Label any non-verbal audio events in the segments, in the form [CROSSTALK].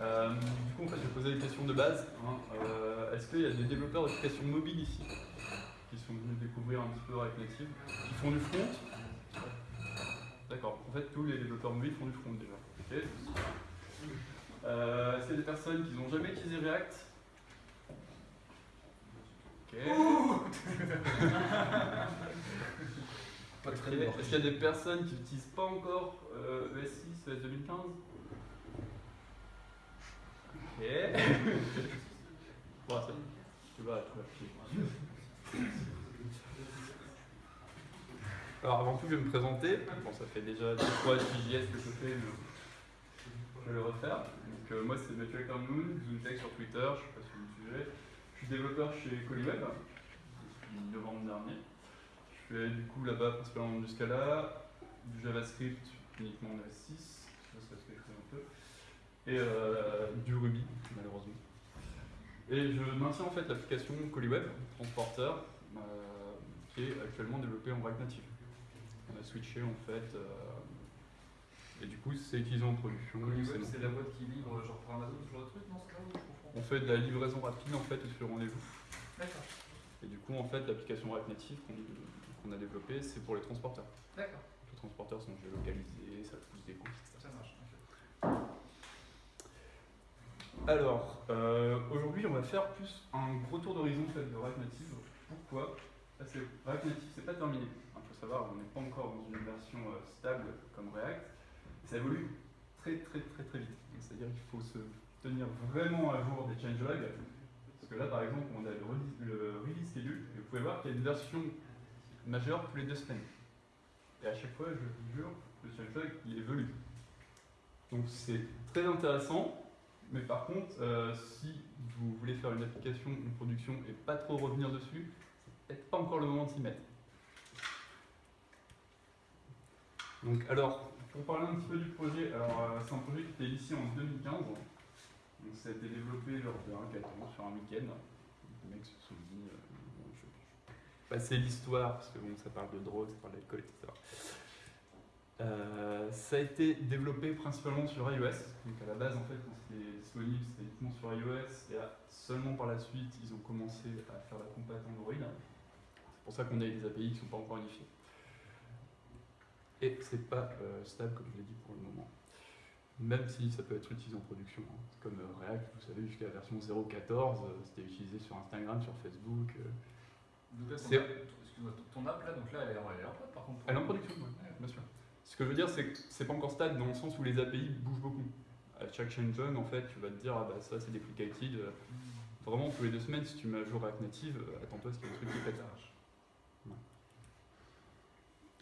Euh, du coup, en fait, je vais poser des questions de base. hein. Euh, Est-ce qu'il y a des développeurs d'applications mobiles ici qui sont venus découvrir un petit peu React Native Qui font du front? D'accord. En fait, tous les développeurs mobiles font du front déjà. Euh, Est-ce qu'il y a des personnes qui n'ont jamais utilisé React? Ok. [LAUGHS] Pas très Ok. lourd. Est-ce qu'il y a des personnes qui n'utilisent pas encore euh, ES6 ES 2015 Alors avant tout, je vais me présenter. Bon, ça fait déjà 2-3 JS que je fais, mais je vais le refaire. Donc, euh, moi, c'est Mathieu Carmoun, Zoontech sur Twitter, je sais pas si vous me. Je suis développeur chez Colliweb depuis novembre dernier. Je fais du coup là-bas principalement du Scala, du JavaScript uniquement en S6, ça c'est ce que je fais un peu, et euh, du Ruby malheureusement. Et je maintiens en fait l'application Colliweb, transporteur, euh, qui est actuellement développée en React Native. On a switché en fait, euh, et du coup c'est utilisé en production. C'est la boîte qui livre genre pour Amazon, ce genre de truc, non C'est là On fait de la livraison rapide en fait sur rendez-vous. D'accord, Et du coup en fait l'application React Native qu'on a développée c'est pour les transporteurs. d'accord, Les transporteurs sont géolocalisés, ça pousse des coûts, etc. ça marche. ok. Alors, euh, aujourd'hui, on va faire plus un gros tour d'horizon de React Native. Pourquoi Parce que React Native, c'est pas terminé. Il faut savoir, on n'est pas encore dans une version euh, stable comme React. Ça évolue très très très très vite. C'est-à-dire qu'il faut se tenir vraiment à jour des changelogs. Parce que là, par exemple, on a le release, le release schedule, et vous pouvez voir qu'il y a une version majeure tous les deux semaines. Et à chaque fois, je vous jure, le changelog, il évolue. Donc c'est très intéressant. Mais par contre, euh, si vous voulez faire une application, une production et pas trop revenir dessus, c'est peut-être pas encore le moment de s'y mettre. Donc alors, pour parler un petit peu du projet, alors euh, c'est un projet qui était initié en 2015. Donc ça a été développé lors d'un hackathon sur un week-end. Les mecs se sont dit, euh, je vais passer l'histoire parce que bon, ça parle de drogue, ça parle d'alcool, etc. Euh, ça a été développé principalement sur iOS. Donc à la base, en fait, quand c'était disponible, c'était uniquement sur iOS. Et là, seulement par la suite, ils ont commencé à faire la compat Android. C'est pour ça qu'on a des API qui ne sont pas encore unifiées. Et c'est pas euh, stable, comme je l'ai dit pour le moment. Même si ça peut être utilisé en production. hein. Comme euh, React, vous savez, jusqu'à la version 0.14, euh, c'était utilisé sur Instagram, sur Facebook. Donc là, ton excuse-moi, ton app là, donc là, elle est en, elle est en prod par contre. Elle est en production, ouais, bien sûr. Ce que je veux dire, c'est que c'est pas encore stable dans le sens où les API bougent beaucoup. À chaque changelog, en fait, tu vas te dire, ah bah ça c'est deprecated. Euh, Vraiment, tous les deux semaines, si tu mets à jour React Native, euh, attends-toi à ce qu'il y ait un truc qui pète. Ouais.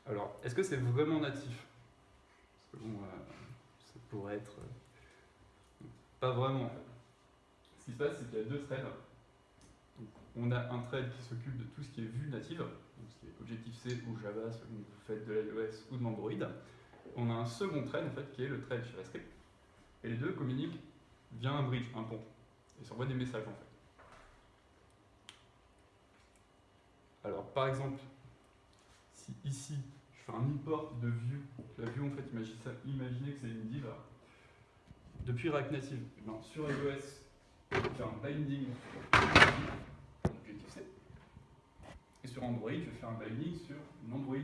Alors, est-ce que c'est vraiment natif? Parce que bon, euh, ça pourrait être. euh, pas vraiment. en fait. Ce qui se passe, c'est qu'il y a deux threads. Donc, on a un thread qui s'occupe de tout ce qui est vue native, Objective-C ou Java, selon vous faites de l'iOS ou de l'Android. On a un second thread en fait, qui est le thread JavaScript. Et les deux communiquent via un bridge, un pont. Et s'envoient des messages en fait. Alors par exemple, si ici je fais un import de view, la view en fait, imaginez, que c'est une div. Depuis React Native, sur iOS, je vais faire un binding. Et sur Android, je vais faire un binding sur l'Android.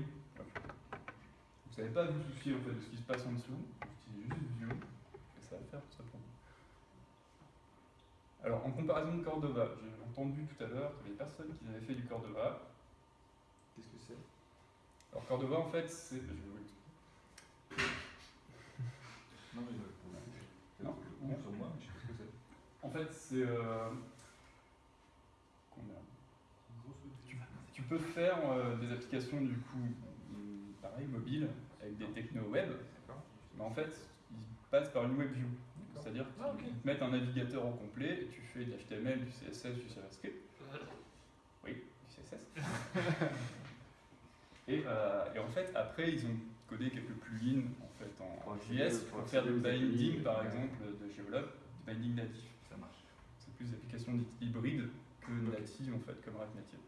Vous savez pas vous soucier en fait de ce qui se passe en dessous, vous utilisez juste Vue et ça va le faire tout simplement. Alors en comparaison de Cordova, j'ai entendu tout à l'heure que les personnes qui avaient fait du Cordova, Qu'est-ce que c'est? Alors Cordova en fait c'est. Je vais vous. Non, mais Non? ou sur moi, je sais pas ce que c'est. En fait c'est. euh, combien tu, peux faire euh, des applications du coup pareil mobiles avec des techno web, mais en fait ils passent par une web view. C'est-à-dire qu'ils Ah, te mettent un navigateur au complet et tu fais de l'HTML, du CSS, du JavaScript. Oui, du CSS. [LAUGHS] et, euh, et en fait, après, ils ont codé quelques plugins en, fait, en, en Pour JS accéder- pour pour faire du API, binding, par ouais. exemple, de Geolog, du binding natif. Ça marche. C'est plus des applications dites hybrides que Ok. natives, en fait, comme React Native.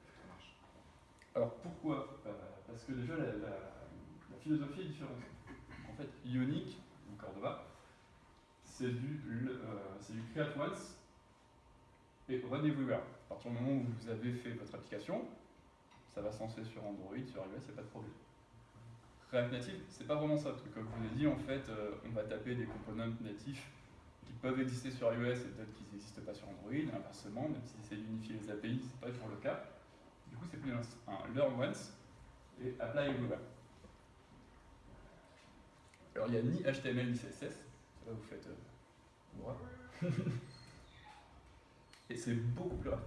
Alors pourquoi? Euh, Parce que déjà la, philosophie est différente. En fait, Ionic, ou Cordova, c'est du, euh, du create once et run everywhere. À partir du moment où vous avez fait votre application, ça va se lancer sur Android, sur iOS, il n'y a pas de problème. React Native, c'est pas vraiment ça, parce que comme je vous l'ai dit, en fait, euh, on va taper des components natifs qui peuvent exister sur iOS et peut-être qu'ils n'existent pas sur Android, inversement, même si c'est d'unifier les API, c'est pas toujours le cas. Du coup, c'est plus un, learn once et apply everywhere. Alors, il n'y a ni HTML ni CSS, ça vous faites euh, [LAUGHS] et c'est beaucoup plus rapide.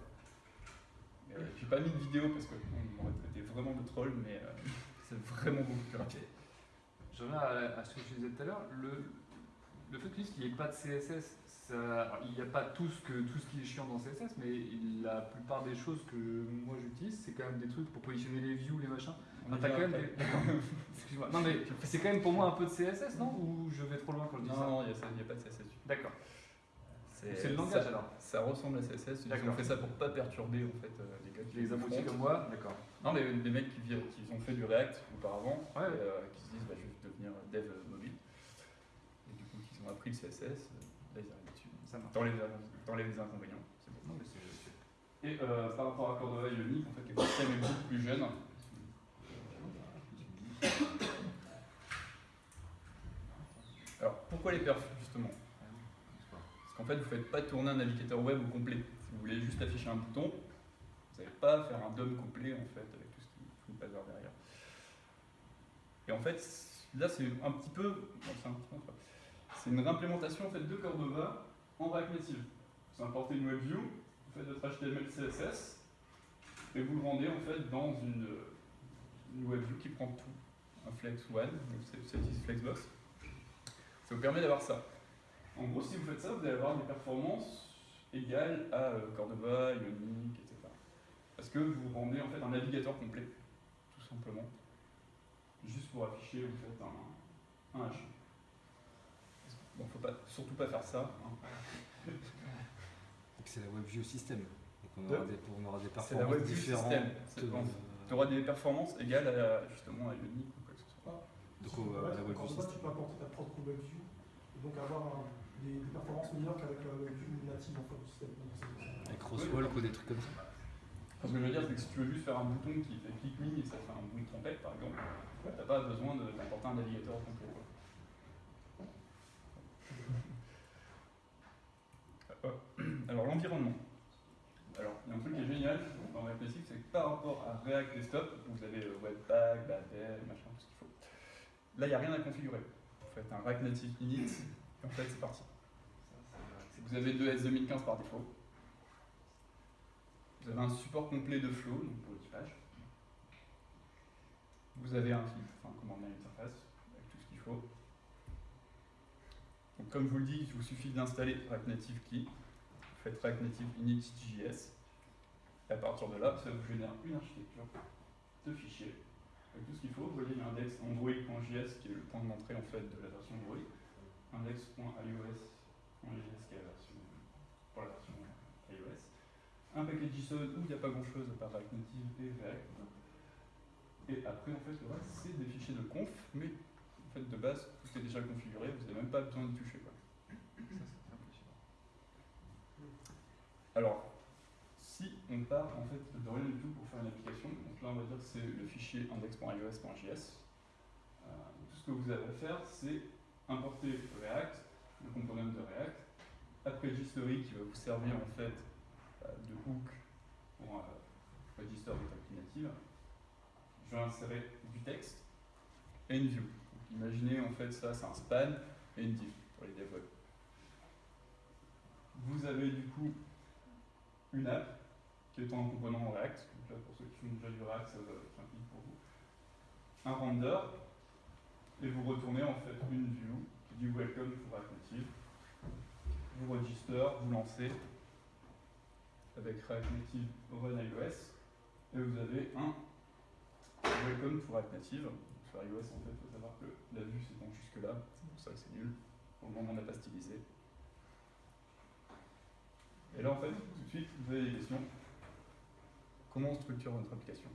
Euh, J'ai pas mis de vidéo parce qu'on m'aurait traité vraiment de troll, mais euh, [LAUGHS] c'est vraiment beaucoup plus rapide. Je reviens à, ce que je disais tout à l'heure. Le, le fait qu'il n'y ait pas de CSS, ça- il n'y a pas tout ce, que, tout ce qui est chiant dans CSS, mais la plupart des choses que moi j'utilise, c'est quand même des trucs pour positionner les views, les machins. Va quand même des-. [LAUGHS] Non, mais c'est quand même pour moi un peu de CSS, non? Ou je vais trop loin quand je dis Non, ça? non, il n'y a, pas de CSS. D'accord. C'est le langage ça, alors. ça ressemble à CSS, ils ont fait ça pour pas perturber en fait euh, les gars qui Les abrutis comme moi, d'accord. Non, les, les mecs qui, qui ont fait du React auparavant, Ouais, et, ouais. euh, qui se disent bah, je vais devenir dev mobile. Et du coup, qui ont appris le CSS, euh, là ils arrivent dessus. Ça marche. Les- inconvénients. c'est bon. Non, mais c'est- Et euh, par rapport à Cordova Ionic, en fait, le système est beaucoup plus jeune. Alors, pourquoi les perfs, justement Parce qu'en fait, vous ne faites pas tourner un navigateur web au complet. Si vous voulez juste afficher un bouton, vous n'allez pas faire un DOM complet, en fait, avec tout ce qui tout le bazar derrière. Et en fait, là, c'est un petit peu... bon, c'est un petit peu. C'est une réimplémentation en fait, de Cordova en React Native. Vous importez une WebView, vous faites votre HTML, CSS, et vous le rendez en fait dans une, une WebView qui prend tout. Un Flex One, c'est Flexbox. Ça vous permet d'avoir ça. En gros, si vous faites ça, vous allez avoir des performances égales à euh, Cordova, Ionic, etc. Parce que vous rendez en fait un navigateur complet, tout simplement. Juste pour afficher vous faites un, un H. Bon, faut pas, surtout pas faire ça. hein. Donc c'est la WebView système. Donc on De- aura des, on aura des C'est la performances WebView différentes. de- Tu auras des performances égales à, justement à Ionic ou quoi que ce soit. Donc on va- Cordova, la WebView tu system. peux apporter ta propre WebView et donc avoir un- des, des performances meilleures qu'avec la WebView native en fait, du système. Donc, Avec Crosswalk ou des trucs comme ça. Ce que je veux dire, c'est que si tu veux juste faire un bouton qui fait click me et ça fait un bouton de trompette par exemple, t'as pas besoin d'importer un navigateur complet. quoi. Euh, [CLEARS THROAT] Alors l'environnement. Alors il y a un truc qui est génial dans React Native, c'est que par rapport à React Desktop, vous avez euh, Webpack, Babel, machin, tout ce qu'il faut, là il n'y a rien à configurer. Vous faites un React Native init, et en fait c'est parti. Vous avez deux S 2015 par défaut. Vous avez un support complet de flow, donc pour l'équipage. Vous avez un enfin une interface avec tout ce qu'il faut. Donc comme je vous le dis, il vous suffit d'installer React Native Key. Vous faites React Native init.js. Et à partir de là, ça vous génère une architecture de fichiers avec tout ce qu'il faut. Vous voyez, il android.js qui est le point d'entrée en fait de la version Android. Index.ios.js qui est la version pour la version iOS un paquet JSON où il n'y a pas grand chose à part React Native et React. Et après, en fait, le reste, c'est des fichiers de conf, mais de base, tout est déjà configuré, vous n'avez même pas besoin de toucher. Quoi. Alors, si on part en fait de rien du tout pour faire une application, donc là, on va dire que c'est le fichier index.ios.js. Euh, tout ce que vous avez à faire, c'est importer React, le component de React, après jQuery qui va vous servir en fait euh, de hook pour euh, register votre native. Je vais insérer du texte et une view. Imaginez en fait ça, c'est un span et une div pour les dev. Vous avez du coup une app qui est en component en React. Donc là, pour ceux qui font déjà du React, ça va être un clic pour vous. Un render et vous retournez en fait une view qui dit Welcome to React Native. Vous register, vous lancez avec React Native Run iOS et vous avez un Welcome to React Native. IOS, en fait, il faut savoir que la vue s'étend jusque-là, c'est pour ça que c'est nul. Le moment, on n'a pas stylisé. Et là, en fait, tout de suite, vous avez des questions. Comment on structure notre application?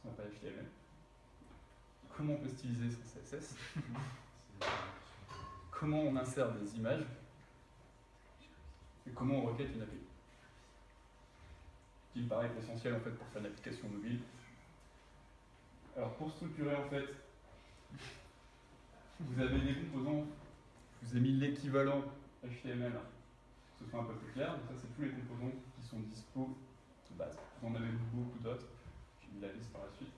Si on n'a pas HTML. Comment on peut styliser son CSS Comment on insère des images? Et comment on requête une API. Qui me paraît essentiel en fait pour faire une application mobile. Alors pour structurer en fait, vous avez des composants, je vous ai mis l'équivalent HTML pour que ce soit un peu plus clair. Donc ça c'est tous les composants qui sont dispo de base. Vous en avez beaucoup d'autres, j'ai mis la liste par la suite.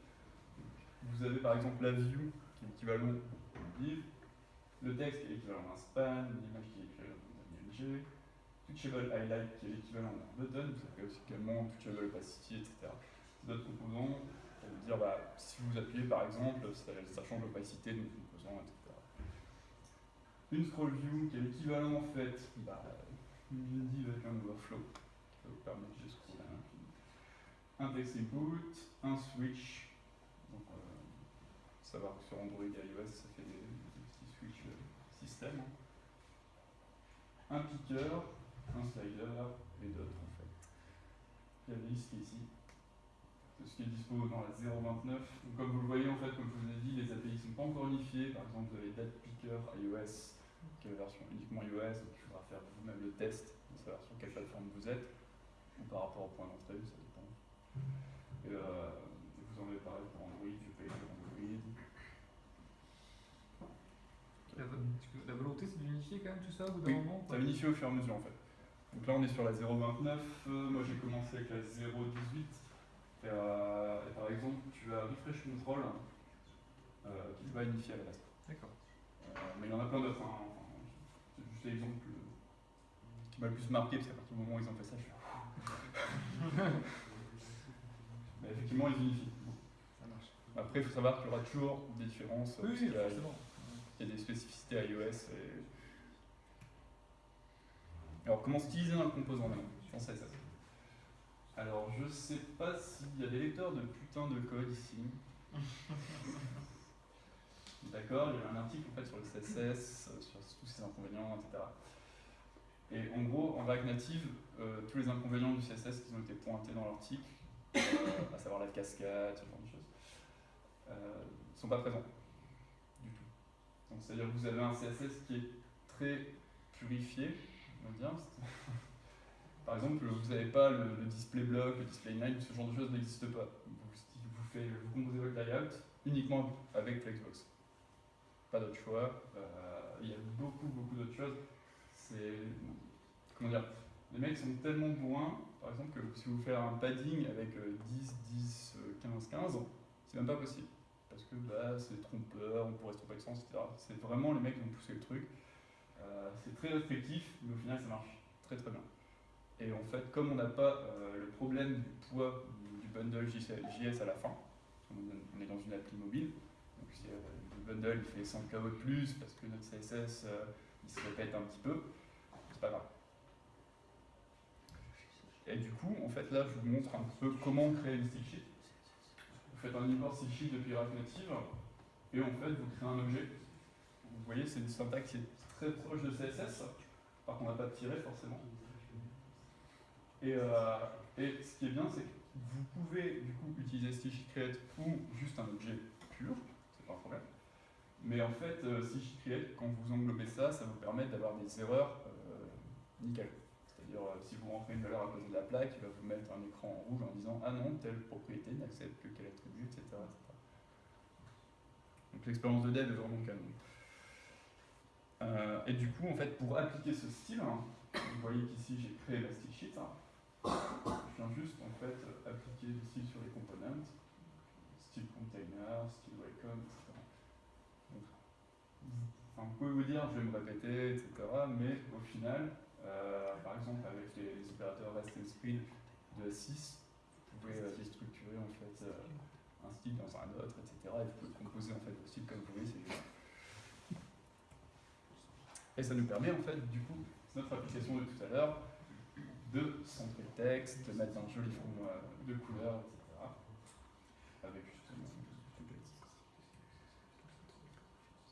Vous avez par exemple la view qui est l'équivalent du div, le texte qui est l'équivalent d'un span, l'image qui est l'équivalent d'un IMG, Touchable Highlight qui est l'équivalent d'un button, vous avez aussi également Touchable Opacity, etc. C'est d'autres composants, ça veut dire bah, si vous appuyez par exemple, ça, change l'opacité de nos composants, etc. Une scroll view qui est l'équivalent en fait bah, d'une div avec un overflow qui va vous permettre de scroller. Un text input, un switch, donc euh, savoir que sur Android et iOS ça fait des, petits switch euh, système. Un picker, un slider et d'autres en fait. Il y a la liste ici? Ce qui est dispo dans la 0.29. Donc, comme vous le voyez en fait, comme je vous ai dit, les API ne sont pas encore unifiées. Par exemple, vous avez DatPicker iOS, qui est la version uniquement iOS, donc il faudra faire vous-même le test de savoir sur quelle plateforme vous êtes, ou par rapport au point d'entrée, ça dépend. Et, euh, vous en avez parlé pour Android, je paye sur Android. La, vo- la volonté c'est d'unifier quand même tout ça au bout d'un Oui, moment Ça unifie au fur et à mesure en fait. Donc là on est sur la 0.29, euh, moi j'ai commencé avec la 0.18. Et, euh, et par exemple tu as Refresh Control euh, qui va unifier à la base. D'accord. Euh, mais il y en a plein d'autres. Hein. Enfin, c'est juste l'exemple euh, qui m'a le plus marqué parce qu'à partir du moment où ils ont fait ça, je suis. [LAUGHS] mais effectivement ils unifient. Ça marche. Après il faut savoir qu'il y aura toujours des différences. Oui, forcément. il y a des spécificités iOS. Et... Alors, comment styliser un composant maintenant en CSS Alors, je sais pas s'il y a des lecteurs de putain de code ici. D'accord Il y a un article en fait sur le CSS, sur tous ses inconvénients, etc. Et en gros, en React Native, euh, tous les inconvénients du CSS qui ont été pointés dans l'article, [COUGHS] à savoir la cascade, ce genre de choses, euh, sont pas présents du tout. Donc c'est-à-dire que vous avez un CSS qui est très purifié, on va dire. [LAUGHS] Par exemple, vous n'avez pas le, display block, le display line, ce genre de choses n'existe pas. Vous, vous, composez votre layout uniquement avec Flexbox. Pas d'autre choix. Euh, il y a beaucoup, beaucoup d'autres choses. C'est. Comment dire Les mecs sont tellement bourrins, par exemple, que si vous faites un padding avec euh, 10, 10, euh, 15, 15, c'est même pas possible parce que bah, c'est trompeur, on pourrait se tromper de sens, etc. C'est vraiment les mecs qui ont poussé le truc. Euh, c'est très restrictif, mais au final ça marche très très bien. Et en fait, comme on n'a pas euh, le problème du poids du bundle JS à la fin, on est dans une appli mobile, donc si euh, le bundle fait 100 KO de plus parce que notre CSS euh, il se répète un petit peu, c'est pas grave. Et du coup, en fait, là, je vous montre un peu comment créer une style sheet. Vous faites un import style sheet depuis React Native et en fait, vous créez un objet. Vous voyez, c'est une syntaxe qui est très proche de CSS, par contre, on n'a pas de tiret forcément. Et, euh, et ce qui est bien, c'est que vous pouvez du coup utiliser style sheet create ou juste un objet pur, c'est pas un problème. Mais en fait, euh, style sheet create, quand vous englobez ça, ça vous permet d'avoir des erreurs euh, nickel. C'est-à-dire, euh, si vous rentrez une valeur à côté de la plaque, il va vous mettre un écran en rouge en disant Ah non, telle propriété n'accepte que quel attribut, etc. Donc l'expérience de dev est vraiment canon. Et du coup, en fait, pour appliquer ce style, hein, vous voyez qu'ici j'ai créé la style sheet. hein. Je viens juste en fait appliquer style sur les components, style container, style welcome, etc. Enfin, vous pouvez vous dire, je vais me répéter, etc. Mais au final, euh, par exemple, avec les, opérateurs REST and Speed de 6, vous pouvez euh, déstructurer en fait euh, un style dans un autre, etc. Et vous pouvez composer en fait vos styles comme vous voulez. Et ça nous permet en fait, du coup, notre application de tout à l'heure, de centrer le texte, de mettre un joli fond euh, de couleurs, etc. Avec justement.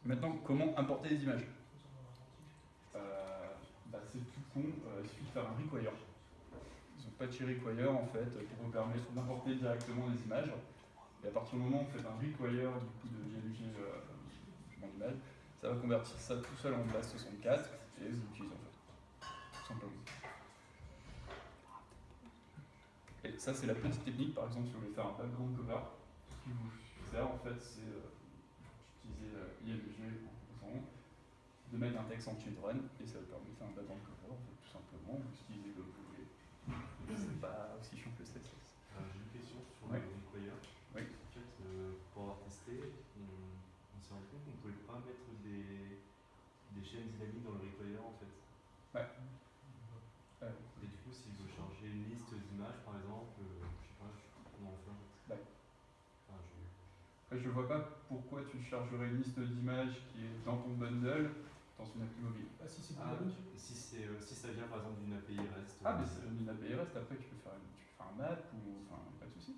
Maintenant, comment importer les images? Euh, bah, C'est tout con, euh, il suffit de faire un require. Ils ont patchy require en fait qui vous permet d'importer directement les images. Et à partir du moment où vous faites un require du coup de JLG euh, image, ça va convertir ça tout seul en base 64 et vous l'utilisez en fait. Tout simplement. Ça, c'est la petite technique, par exemple, si vous voulez faire un background cover, ce qu'il vous faire, en fait, c'est euh, utiliser euh, IMG de mettre un texte en children, et ça vous permet de faire un background cover, en fait, tout simplement, vous utilisez comme vous voulez. C'est pas aussi chiant que le CSS. Euh, J'ai une question sur le require. Oui. En fait, euh, pour avoir testé, on, on s'est rendu compte qu'on ne pouvait pas mettre des, des chaînes dynamiques dans le require en fait. Euh, Et du coup, si je veux charger une liste d'images par exemple, euh, je sais pas, je sais pas comment on fait en fait. Ouais. Enfin, je... Je vois pas pourquoi tu chargerais une liste d'images qui est dans ton bundle dans une appli mobile. Ah, si c'est Ah, si, c'est, euh, si ça vient par exemple d'une API REST. Ah, euh, mais c'est une API REST, après tu peux faire, une- tu peux faire un map ou. Enfin, pas de souci.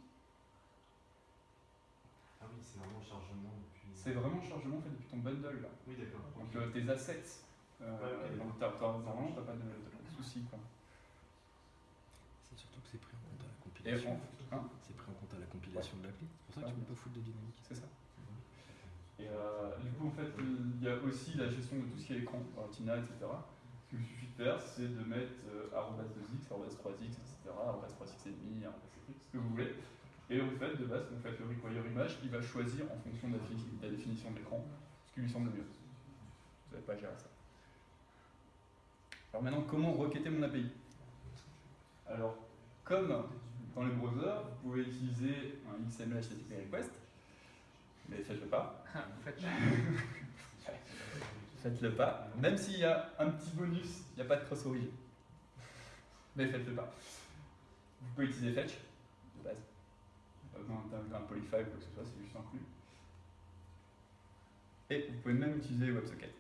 Ah oui, c'est vraiment le chargement depuis. C'est vraiment le chargement fait depuis ton bundle là. Oui, d'accord. Donc ok. euh, tes assets. Euh, Ouais, ok. donc t'as, pas de, de soucis quoi. C'est surtout que c'est pris en compte à la compilation. on- hein? C'est pris en compte à la compilation de l'appli. Pour ça que tu peux pas foutre de dynamique. C'est ça. Euh, du coup, en fait, il y a aussi la gestion de tout ce qui est écran, Tina, etc. Ce qu'il vous suffit de faire, c'est de mettre euh, arrobas 2x, arrobas 3x, etc., arrobas 3x et arrobas 7x, ce que vous voulez. Et en fait, de base, vous faites le require image, il va choisir en fonction de la, définition de l'écran ce qui lui semble le mieux. Vous n'avez pas à gérer ça. Alors maintenant, comment requêter mon API Alors, comme dans les browsers, vous pouvez utiliser un XML HTTP request, mais faites-le pas. Fait, [LAUGHS] Faites-le pas. Même s'il y a un petit bonus, il n'y a pas de cross origin. Mais faites-le pas. Vous pouvez utiliser fetch, de base. Pas besoin d'un un polyfile ou quoi que ce soit, c'est juste inclus. Et vous pouvez même utiliser WebSocket.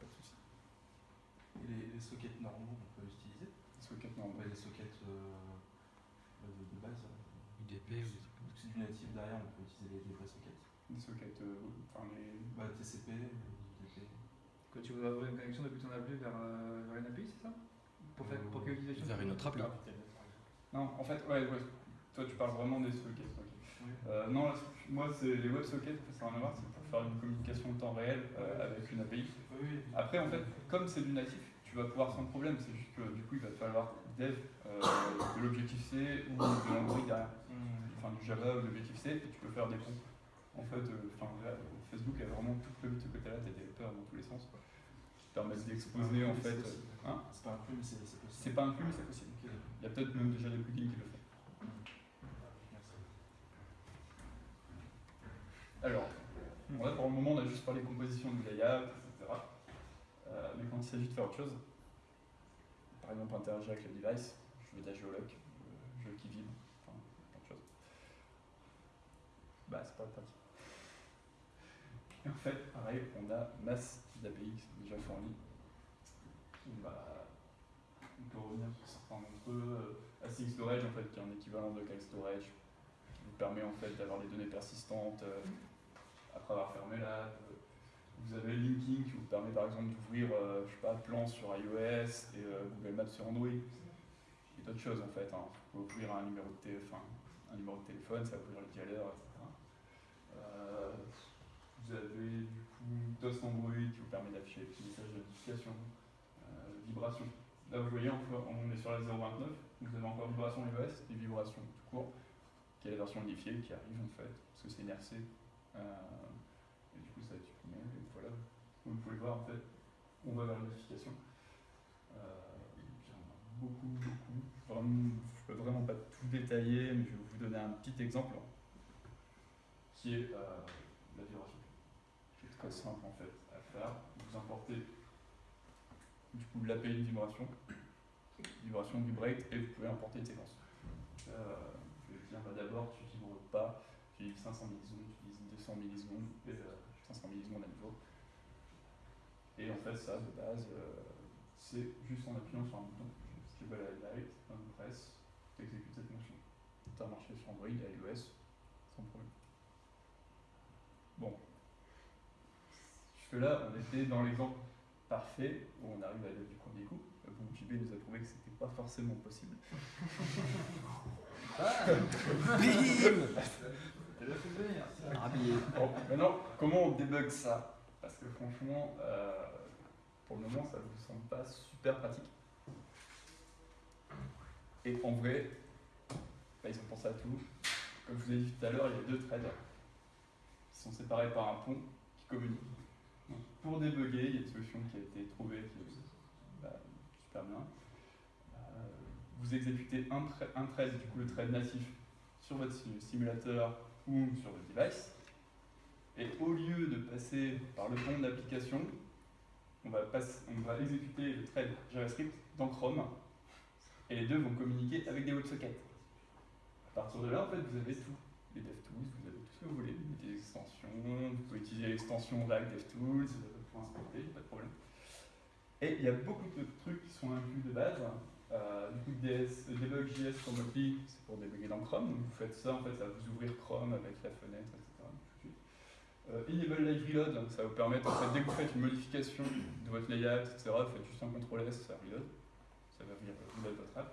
Pas de souci. Et les, les sockets normaux, on peut utiliser Socket Ouais, normal. les sockets euh, de, de base. euh, UDP ou des trucs comme c'est du natif derrière, on peut utiliser les, les vrais sockets. Des sockets, euh, enfin les. Bah, TCP, UDP. que tu voudrais ouvrir une connexion depuis ton appli vers, euh, vers une API, c'est ça? Pour, faire, pour quelle utilisation Vers une autre appli. Non, en fait, ouais, ouais. Toi, tu parles vraiment des sockets. Oui. Euh, non, moi, c'est les WebSockets, ça n'a rien à voir, c'est pour faire une communication en temps réel euh, avec une API. Après, en fait, comme c'est du natif, tu vas pouvoir sans problème, c'est juste que du coup, il va te falloir dev euh, de l'objectif C ou de l'Android derrière. Hmm. Enfin, du Java ou de l'objectif C, et tu peux faire des ponts. En fait, euh, Facebook a vraiment tout prévu de ce côté-là, des développeurs dans tous les sens. Quoi. Qui permettent d'exposer, en fait. euh, hein C'est pas inclus, mais c'est c'est possible. c'est pas inclus, mais c'est possible. Il y a peut-être même déjà des plugins qui le font. Merci. Alors, bon, là pour le moment on a juste parlé composition du layout, etc. Euh, mais quand il s'agit de faire autre chose, par exemple interagir avec le device, je veux de la géoloc, euh, jeu qui vibre, enfin plein de choses. Bah c'est pas pratique. Et en fait, pareil, on a masse d'API déjà fournis. Bah, on peut revenir sur certains d'entre eux. Euh, Storage en fait, qui est un équivalent de Cal Storage, qui vous permet en fait d'avoir des données persistantes après avoir fermé l'app. Vous avez Linking qui vous permet par exemple d'ouvrir, euh, je sais pas, Plan sur iOS et euh, Google Maps sur Android. Et d'autres choses en fait. Hein. Vous pouvez ouvrir un numéro de, té- enfin, un numéro de téléphone, ça va ouvrir le dialer, etc. Euh, vous avez du coup DOS Android qui vous permet d'afficher les petits messages de notification, vibration. Là vous voyez, on est sur la 0.29, vous avez encore vibration iOS et vibration tout court, qui est la version unifiée qui arrive en fait, parce que c'est une RC. Euh, et du coup ça va et voilà. Vous pouvez voir en fait, on va vers la notification. Euh, beaucoup, beaucoup. Je peux vraiment pas tout détailler, mais je vais vous donner un petit exemple qui est euh, la vibration. C'est très simple en fait à faire. Vous importez du coup l'API vibration, vibration vibrate, et vous pouvez importer une séquence. Je vais dire bah, d'abord tu vibres pas, tu utilises 500 millisecondes, tu utilises 200 millisecondes, euh, 500 millisecondes à nouveau. Et en fait ça de base euh, c'est juste en appuyant sur un bouton, stable highlight, un press, tu exécutes cette fonction. Ça a marché sur Android iOS sans problème. Bon. Jusque-là, on était dans l'exemple parfait où on arrive à l'aide du premier coup. Bon, JB nous a prouvé que c'était pas forcément possible. [LAUGHS] Rhabillé. [LAUGHS] Maintenant, comment on débug ça? Parce que franchement, euh, pour le moment, ça ne vous semble pas super pratique. Et en vrai, bah, ils ont pensé à tout. Comme je vous ai dit tout à l'heure, il y a deux threads qui sont séparés par un pont qui communiquent. Donc, pour débugger, il y a une solution qui a été trouvée qui est bah, super bien. Euh, vous exécutez un, un thread, du coup le thread natif, sur votre simulateur ou sur votre device. Et au lieu de passer par le pont d'application, on, on va exécuter le thread JavaScript dans Chrome et les deux vont communiquer avec des WebSockets. À partir de là, en fait, vous avez tout. Les DevTools, vous avez tout ce que vous voulez. Des extensions, vous pouvez utiliser l'extension React DevTools pour importer, pas de problème. Et il y a beaucoup de trucs qui sont inclus de base. Euh, du coup, DS, debug.js sur c'est pour débugger dans Chrome. Donc vous faites ça, en fait, ça va vous ouvrir Chrome avec la fenêtre, etc. Euh, Enable Live Reload, ça va vous permettre, en fait, dès que vous faites une modification de votre layout, etc., vous faites juste un CTRL S, ça reload. Ça va venir reload votre app.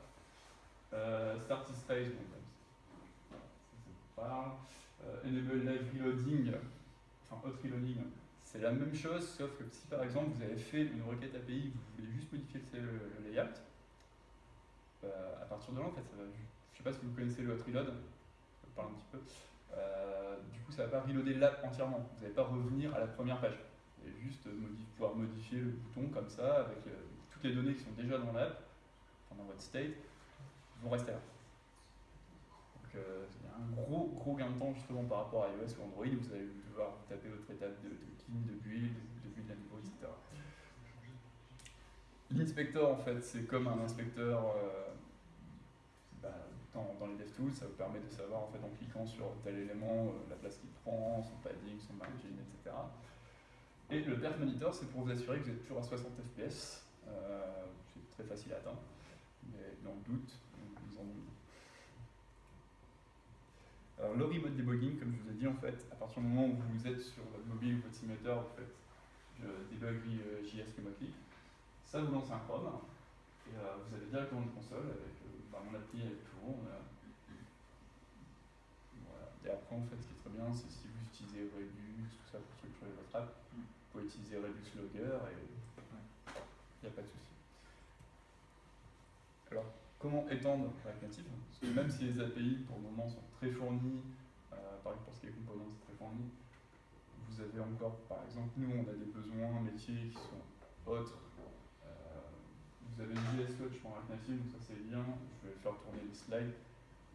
Euh, Start Space, bon, euh, enable Live Reloading, enfin Hot Reloading, c'est la même chose, sauf que si par exemple vous avez fait une requête API, vous voulez juste modifier le, layout, à partir de là, en fait, ça va. Je sais pas si vous connaissez le hot reload, je vais parler un petit peu. Euh, du coup, ça va pas reloader l'app entièrement. Vous n'allez pas revenir à la première page. Vous allez juste pouvoir modifier le bouton comme ça, avec toutes les données qui sont déjà dans l'app, dans votre state, vont rester là. Donc, il y a un gros, gros gain de temps justement par rapport à iOS ou Android, vous allez devoir taper votre étape de, de clean, de build, de build à niveau, etc. L'inspecteur, en fait, c'est comme un inspecteur euh, bah, dans, les DevTools, ça vous permet de savoir, en fait, en cliquant sur tel élément, euh, la place qu'il prend, son padding, son margin, etc. Et le Perf Monitor, c'est pour vous assurer que vous êtes toujours à 60 fps. Euh, c'est très facile à atteindre, mais dans le doute, vous en alors le remote debugging, comme je vous ai dit, en fait, à partir du moment où vous êtes sur votre mobile ou votre simulateur, vous faites debug JS remotely, ça vous lance un Chrome, et euh, vous avez directement une console avec euh, bah, mon appli avec tout. voilà. Et après, en fait, ce qui est très bien, c'est si vous utilisez Redux, tout ça pour structurer votre app, vous pouvez utiliser Redux Logger et il n'y a pas de souci. Alors, comment étendre React Native? Parce que même si les API, pour le moment, sont très fournies, euh, par exemple pour ce qui est composants, c'est très fourni, vous avez encore, par exemple, nous, on a des besoins métiers qui sont autres vous avez JS Coach pour React Native, donc ça c'est bien. Je vais faire tourner les slides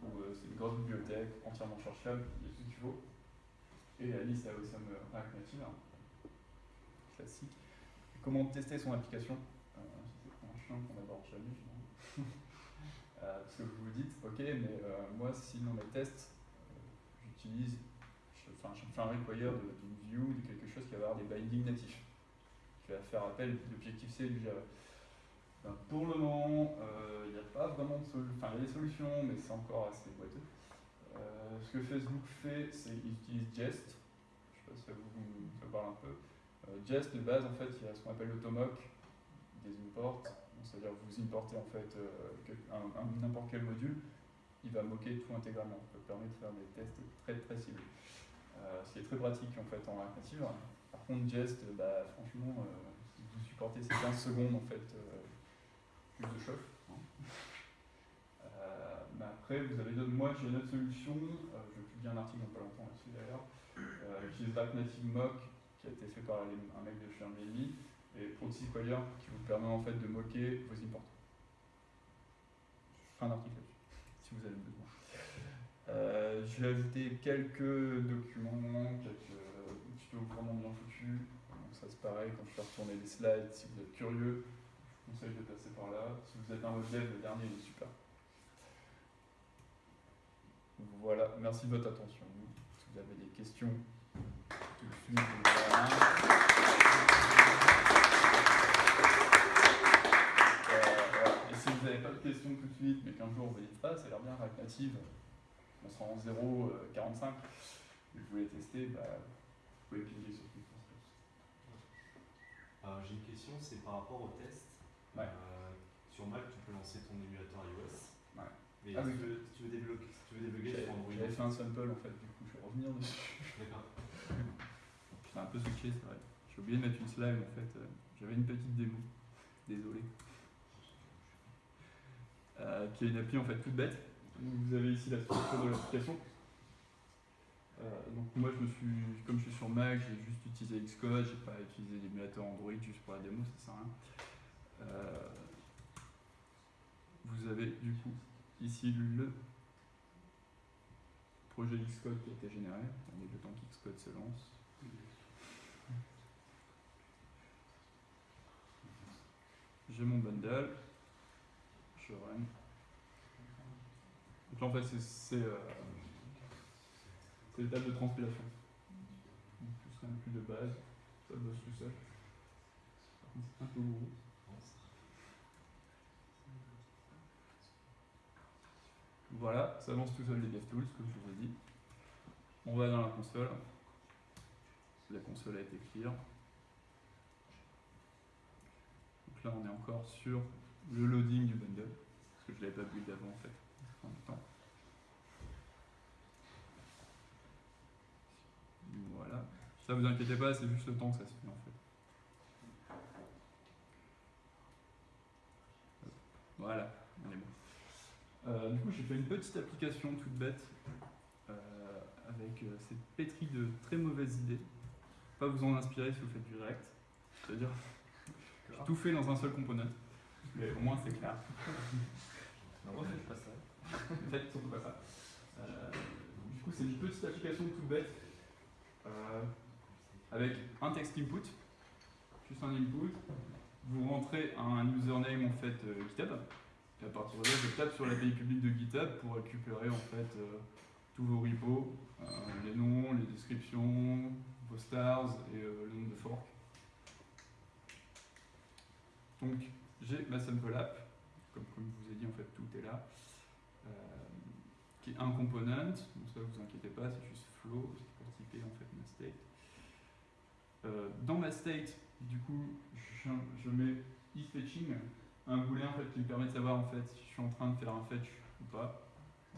où euh, c'est une grosse bibliothèque entièrement cherchable, il y a tout ce qu'il faut. Et la liste a aussi un React Native, hein. classique. comment tester son application? Euh, C'est un chiant qu'on n'aborde jamais, [LAUGHS] euh, parce que vous vous dites, ok, mais moi, si dans mes tests, j'utilise, enfin, je fais un require d'une view, de quelque chose qui va avoir des bindings natifs. Je vais faire appel l'objectif C du Java. Ben, pour le moment, euh, il n'y a pas vraiment de solution. Enfin, il y a des solutions, mais c'est encore assez boiteux. Euh, ce que Facebook fait, c'est qu'il utilise Jest. Je ne sais pas si ça vous, parle un peu. Euh, Jest, de base, en fait, il y a ce qu'on appelle l'automoc des imports. C'est-à-dire que vous importez en fait n'importe quel module, il va moquer tout intégralement. Ça permet de faire des tests très très ciblés. ce qui est très pratique en fait en. Par contre, Jest, bah, franchement, vous supportez ces 15 secondes en fait de choc. Hein. Euh, mais après, vous avez d'autres. Moi, j'ai une autre solution. Euh, je publie un article dans pas longtemps là-dessus d'ailleurs. Euh, J'utilise React Native Mock qui a été fait par un mec de chez Airbnb et Proxy qui vous permet en fait de moquer vos imports. Un article si vous avez besoin. Euh, je vais ajouter quelques documents, quelques tutos vraiment bien foutus. Ça c'est pareil, quand je fais retourner les slides, si vous êtes curieux, conseille de passer par là. Si vous êtes un modèle, le dernier est super. Voilà, merci de votre attention. Si vous avez des questions, tout de suite, euh, Et si vous n'avez pas de questions tout de suite, mais qu'un jour vous dites pas, ça a l'air bien React Native, on sera en 0,45, et vous voulez tester, bah, vous pouvez cliquer sur euh, J'ai une question, c'est par rapport au test. Ouais. Euh, sur Mac, tu peux lancer ton émulateur iOS. Ouais. Mais ah, si, oui. tu veux, si tu veux débloquer, si tu veux débloquer sur Android. J'avais fait un sample en fait, du coup je vais revenir dessus. D'accord. [LAUGHS] J'étais un peu switché, c'est vrai. J'ai oublié de mettre une slide en fait. J'avais une petite démo. Désolé. Euh, euh, qui est une appli en fait toute bête. Vous avez ici la structure de l'application. Euh, donc moi je me suis, comme je suis sur Mac, j'ai juste utilisé Xcode, j'ai pas utilisé l'émulateur Android juste pour la démo, ça sert à rien. Euh, vous avez du coup ici le projet Xcode qui a été généré, on est le temps qu'Xcode se lance. J'ai mon bundle, je run. Donc là en fait c'est- euh, l'étape de transpilation. Donc, tout serait plus de base, ça bosse tout seul. C'est un peu gros. Voilà, ça lance tout seul les DevTools, comme je vous ai dit. On va dans la console. La console a été clear. Donc là, on est encore sur le loading du bundle, parce que je ne l'avais pas build avant en fait. Voilà. Ça, vous inquiétez pas, c'est juste le temps que ça se fait en fait. Voilà. Euh, du coup, j'ai fait une petite application toute bête euh, avec euh, c'est pétri de très mauvaises idées. Pas vous en inspirer si vous faites du React. C'est-à-dire, [LAUGHS] j'ai tout fait dans un seul component. Mais au moins c'est clair. [LAUGHS] Non, faites pas ça. Faites surtout pas ça. Du coup, c'est une petite application toute bête avec un text input, juste un input. Vous rentrez un username en fait GitHub. Et à partir de là, je tape sur l'API publique de GitHub pour récupérer en fait euh, tous vos repos, euh, les noms, les descriptions, vos stars et euh, le nombre de forks. Donc j'ai ma sample app, comme, comme je vous ai dit en fait tout est là, qui est un component, donc ça vous inquiétez pas, c'est juste flow, c'est pour typer en fait ma state. Dans ma state, du coup, je, je mets e-fetching, un booléen en fait qui me permet de savoir en fait si je suis en train de faire un fetch ou pas,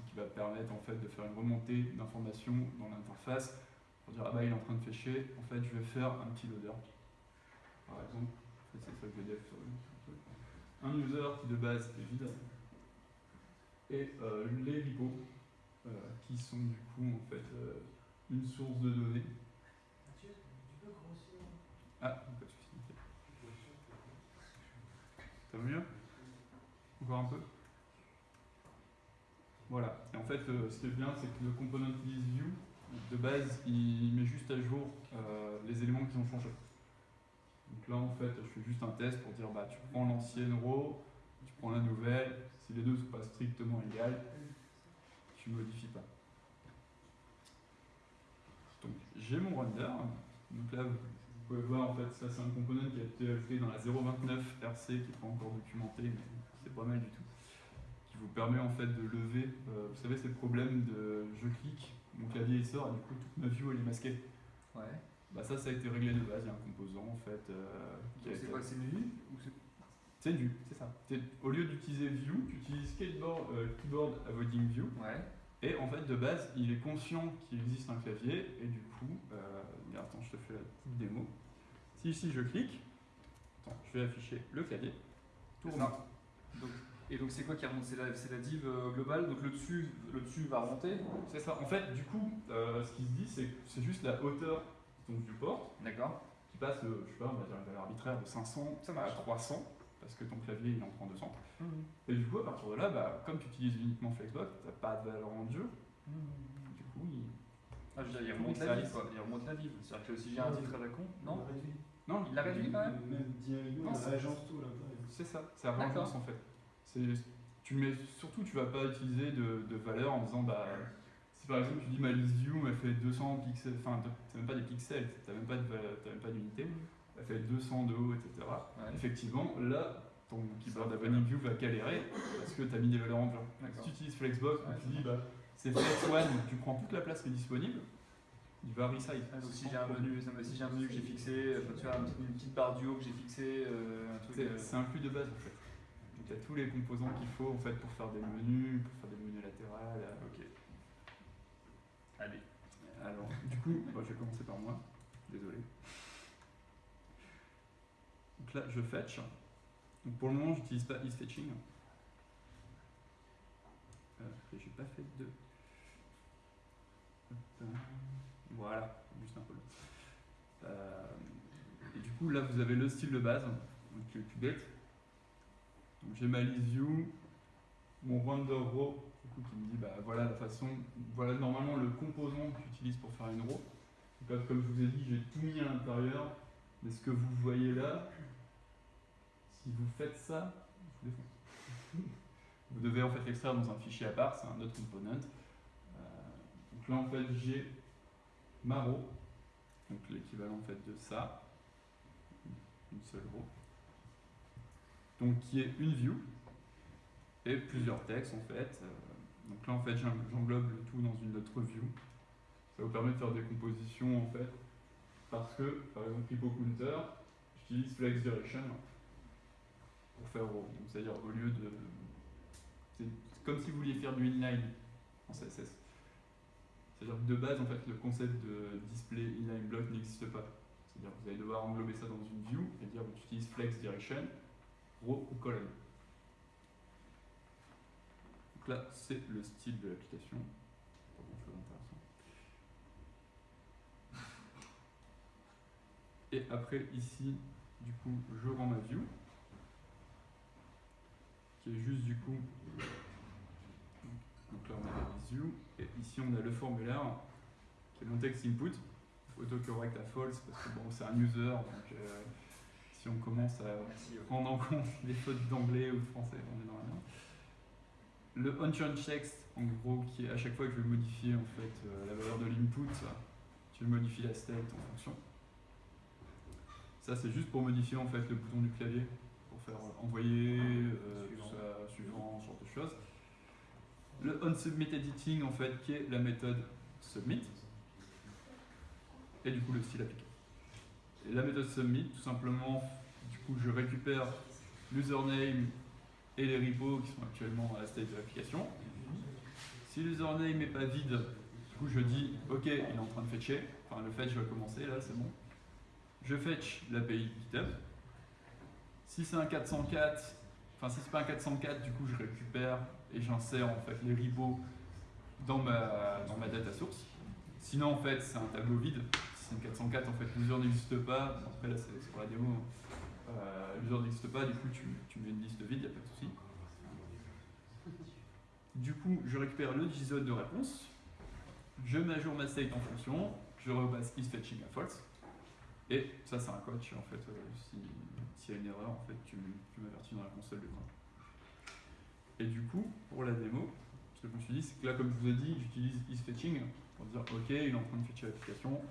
qui va permettre en fait de faire une remontée d'informations dans l'interface pour dire ah bah il est en train de fetcher, en fait je vais faire un petit loader. Par exemple, en fait, c'est ça que je sur. Un user qui de base est vide et euh, les repos euh, qui sont du coup en fait euh, une source de données. Ah, pas de souci. ok. Ça va mieux Encore un peu Voilà. Et en fait, euh, ce qui est bien, c'est que le component view, de base, il met juste à jour euh, les éléments qui ont changé. Donc là, en fait, je fais juste un test pour dire, bah, tu prends l'ancienne row, tu prends la nouvelle, si les deux ne sont pas strictement égales, tu modifies pas. Donc j'ai mon render. Donc là, vous pouvez voir en fait, ça c'est un component qui a été ajouté dans la 029 RC qui n'est pas encore documenté, mais c'est pas mal du tout. Qui vous permet en fait de lever, euh, vous savez, ces problèmes de je clique, mon clavier il sort et du coup toute ma view elle est masquée. Ouais. Bah ça, ça a été réglé de base, il y a un composant en fait euh, C'est été- quoi C'est ou c'est view, c'est ça. Au lieu d'utiliser view, tu utilises skateboard, euh, keyboard avoiding view. Ouais. Et en fait, de base, il est conscient qu'il existe un clavier, et du coup, euh, attends, je te fais la petite démo. Si ici je clique, attends, je vais afficher le clavier, tout remonte. ça. Donc, et donc c'est quoi qui remonte? C'est la, c'est la div euh, globale, donc le dessus, le dessus va remonter. C'est ça. En fait, du coup, euh, ce qui se dit, c'est que c'est juste la hauteur de ton viewport D'accord. qui passe, de, je sais pas, on va dire une valeur arbitraire de 500 Ça à marche. 300, parce que ton clavier il en prend 200. Et du coup, à partir de là, bah, comme tu utilises uniquement Flexbox, t'as pas de valeur en dur. Du coup, il... Ah, je veux dire, il remonte la quoi. Il remonte la div. C'est-à-dire que si j'ai un titre à la con, non. Non, Il l'a réduit quand même Non, on c'est- tout à l'intérieur. C'est ça, c'est la D'accord. réagence en fait. C'est- Tu mets, surtout, tu vas pas utiliser de, de valeur en disant, bah, si par exemple tu dis ma list view elle fait 200 pixels, enfin, t'as même pas des pixels, t'as même pas de valeur- t'as même pas d'unité, elle fait 200 de haut, etc. Ouais. Effectivement, là, ton keyboard Avoiding View va galérer parce que tu as mis des valeurs en dur. Si tu utilises Flexbox, Ouais, tu dis, bah, c'est Flex One, tu prends toute la place qui est disponible, il va resize. Ah, donc si j'ai un menu, ça me- si j'ai un menu que j'ai fixé, enfin, tu vois, un une petite barre du haut que j'ai fixé, euh, un truc. C'est euh, c'est inclus de base en fait. Donc tu as tous les composants qu'il faut en fait pour faire des menus, pour faire des menus latérales. Ok. Allez. Alors, du coup, [LAUGHS] bah, je vais commencer par moi. Désolé. Donc là, je fetch. Donc pour le moment, j'utilise pas isFetching. Et j'ai pas fait de. Voilà, juste un peu. Euh, et du coup, là, vous avez le style de base, donc. Donc j'ai ma view, mon render row, du coup, qui me dit, bah voilà la façon, voilà normalement le composant que tu utilises pour faire une row. Donc comme je vous ai dit, j'ai tout mis à l'intérieur, mais ce que vous voyez là, si vous faites ça, vous. Vous devez en fait l'extraire dans un fichier à part, c'est un autre component. Euh, donc là en fait j'ai ma row, donc l'équivalent en fait de ça, une seule row, donc qui est une view et plusieurs textes en fait. Euh, donc là en fait j'en- j'englobe le tout dans une autre view. Ça vous permet de faire des compositions en fait parce que par exemple Hippo Counter, j'utilise Flex Direction pour faire row. C'est-à-dire au lieu de c'est comme si vous vouliez faire du inline en CSS. C'est-à-dire que de base, en fait, le concept de display inline block n'existe pas. C'est-à-dire que vous allez devoir englober ça dans une view et dire que tu flex direction, row ou column. Donc là, c'est le style de l'application. [LAUGHS] Et après, ici, du coup, je rends ma view qui est juste du coup. Donc là on a la view et ici on a le formulaire qui est mon text input. Autocorrect à false parce que bon c'est un user donc euh, si on commence à prendre en compte [LAUGHS] les fautes d'anglais ou de français on est dans la merde. Le unchange text en gros qui est à chaque fois que je vais modifier en fait euh, la valeur de l'input, je modifie la state en fonction. Ça c'est juste pour modifier en fait le bouton du clavier pour faire envoyer, euh, tout ça, suivant, ce genre de choses. Le onSubmit editing, en fait, qui est la méthode submit, et du coup le style appliqué. La méthode submit, tout simplement, du coup, je récupère l'username et les repos qui sont actuellement à la state de l'application. Si l'username n'est pas vide, du coup, je dis OK, il est en train de fetcher. Enfin, le fetch va commencer, là, c'est bon. Je fetch l'API GitHub. Si c'est un 404, enfin si c'est pas un 404, du coup je récupère et j'insère en fait les ribos dans ma, dans ma data source. Sinon en fait c'est un tableau vide. Si c'est une 404, en fait l'user n'existe pas. Après là c'est pour la démo. Euh, l'user n'existe pas, du coup tu, mets une liste vide, il n'y a pas de souci. Du coup je récupère le JSON de réponse. Je jour ma state en fonction. Je repasse isFetching à false. Et ça, c'est un coach, en fait. euh, si- S'il y a une erreur, en fait, tu, tu m'avertis dans la console de commande. Et du coup, pour la démo, ce que je me suis dit, c'est que là, comme je vous ai dit, j'utilise isFetching pour dire, OK, il est en train de fetcher l'application,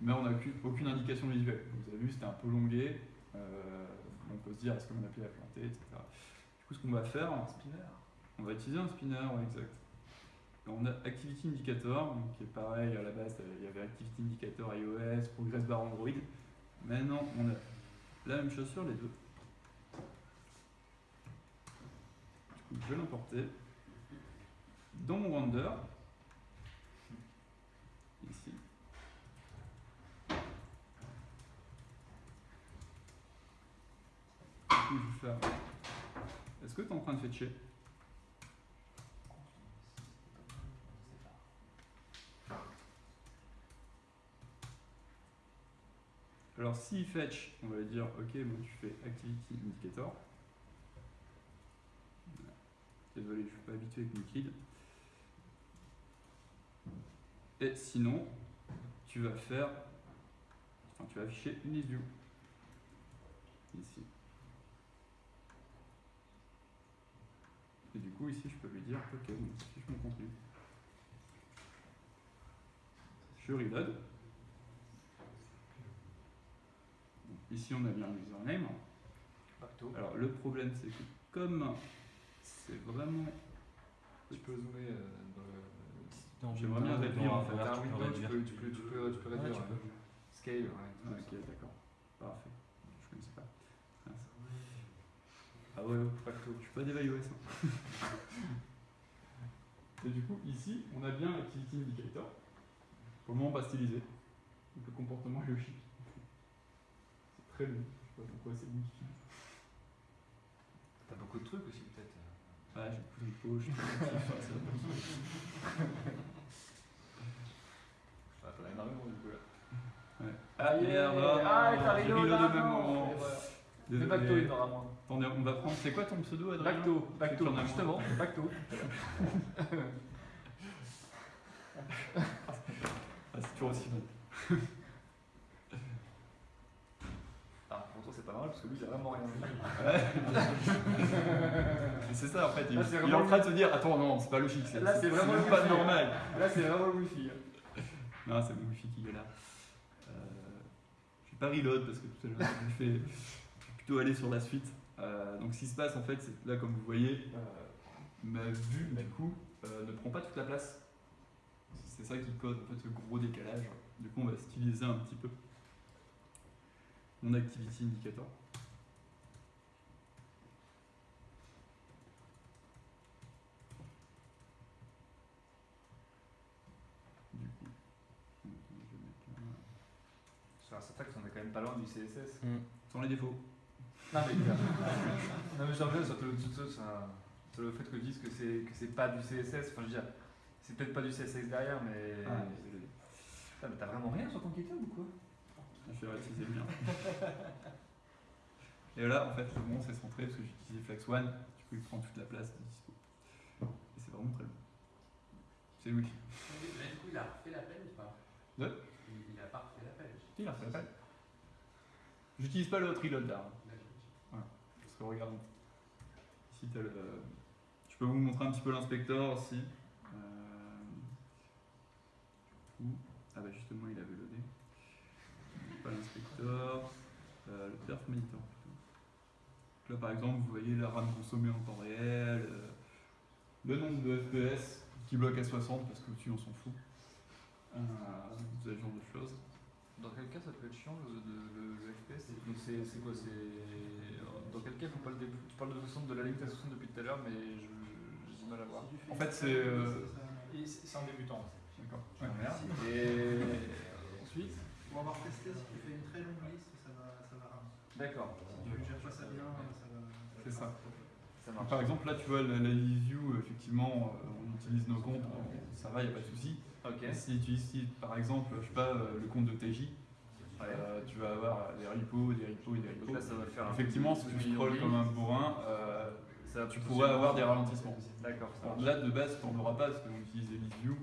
mais on n'a aucune, indication visuelle. Vous avez vu, c'était un peu longué. euh, on peut se dire, est-ce que mon appli a planté, etc. Du coup, ce qu'on va faire, Spinner. on va utiliser un spinner, ouais, exact. On a Activity Indicator, donc qui est pareil à la base, il y avait Activity Indicator iOS, Progress Bar Android. Maintenant, on a la même chose sur les deux. Je vais l'importer dans mon render. Ici. Je vais faire. Est-ce que tu es en train de fetcher Alors s'il fetch, on va dire ok, moi tu fais activity indicator. Désolé, je suis pas habitué avec Liquid. Et sinon, tu vas faire, enfin tu vas afficher une list view ici. Et du coup ici je peux lui dire ok, donc affiche mon contenu. Je reload. Ici, on a bien l'username. Pacto. Alors, le problème, c'est que comme c'est vraiment. Tu peux zoomer euh, dans le. J'aimerais bien réduire, en fait. Tu peux window, tu peux, tu peux, tu peux, Ouais, réduire. tu ouais. peux. Scale, ouais. Ah, ok, d'accord. Parfait. Je connaissais pas. Mince. Ah ouais, ouais. Pacto. je suis pas iOS. hein. [LAUGHS] Et du coup, ici, on a bien Activity Indicator. Comment on va styliser Donc, le comportement logique. C'est très long. Je sais pas pourquoi c'est modifié. T'as beaucoup de trucs aussi, peut-être. Ouais, j'ai beaucoup de peau, je Ah, t'en as énormément du coup là. Ouais. Ah, Yeah. merde, Ah, reloadé ah, au même moment. Le Bacto, il en aura moins. Attendez, on va prendre. C'est quoi ton pseudo, Adrien Bacto, C'est Bacto, justement, Bacto. [LAUGHS] Ah, c'est toujours aussi bon. [LAUGHS] Ah, pourtant c'est pas mal parce que lui il a vraiment rien vu. C'est ça en fait, il, Là, c'est il est en train de se dire Attends, non, c'est pas logique, c'est Là, c'est vraiment même le pas wifi. normal. Là c'est vraiment le wifi. Non, c'est mon wifi qui galère. Euh, je vais pas reload parce que tout à l'heure, je vais plutôt aller sur la suite. Euh, donc, ce qui se passe en fait, c'est que là, comme vous voyez, euh, ma vue du coup euh, ne prend pas toute la place. C'est ça qui cause en fait ce gros décalage. Du coup, on va styliser un petit peu mon activity indicator. Du coup, je vais mettre là. Sur un syntaxe on est quand même pas loin du CSS. Sans les défauts. Non mais, non, mais reviens sur le, sur, sur- sur le fait que disent que c'est que c'est pas du CSS. Enfin je veux dire, c'est peut-être pas du CSS derrière mais. Ah, désolé. Putain, mais t'as vraiment rien sur ton GitHub ou quoi? Je vais réutiliser le mien. Et là, en fait, le bon, c'est centré parce que j'ai utilisé Flex One. Du coup, il prend toute la place de dispo. Et c'est vraiment très long. C'est Wiki. Mais du coup, il a refait l'appel ou pas? De il, il a pas refait l'appel. Il a refait l'appel. J'utilise pas le reload là. Parce que regarde, ici, t'as le. Je peux vous montrer un petit peu l'inspecteur aussi. Euh, du coup- Ah bah justement, il avait loadé. Pas l'inspecteur, euh, le perf monitor plutôt. Là par exemple, vous voyez la RAM consommée en temps réel, euh, le nombre de FPS qui bloque à 60 parce que au-dessus on s'en fout. Euh, ce genre de choses. Dans quel cas ça peut être chiant le, le, le- le FPS Donc c'est quoi C'est dans quel cas faut pas le dé- Tu parles de 60 de la limite à 60 depuis tout à l'heure, mais je- j'ai du mal à voir. En fait, c'est. euh, c'est c'est en débutant. D'accord. Merde. Et ensuite Pour avoir testé, si tu fais une très longue liste, ça va, ça va ramener. D'accord. Si tu gères pas ça bien, ça va. C'est ça. Ça Donc, marche. par exemple, là, tu vois, la, la view, effectivement, euh, on utilise nos comptes, ça va, il n'y a pas de souci. Ok. Si tu utilises, par exemple, je sais pas, euh, le compte de TJ, euh, tu vas avoir des repos, des repos et des repos. là ça va faire un Effectivement, si tu scrolls comme un bourrin, euh, Ça tu pourrais avoir des ralentissements. D'accord. là, de base, tu n'en auras pas parce qu'on utilise les list view.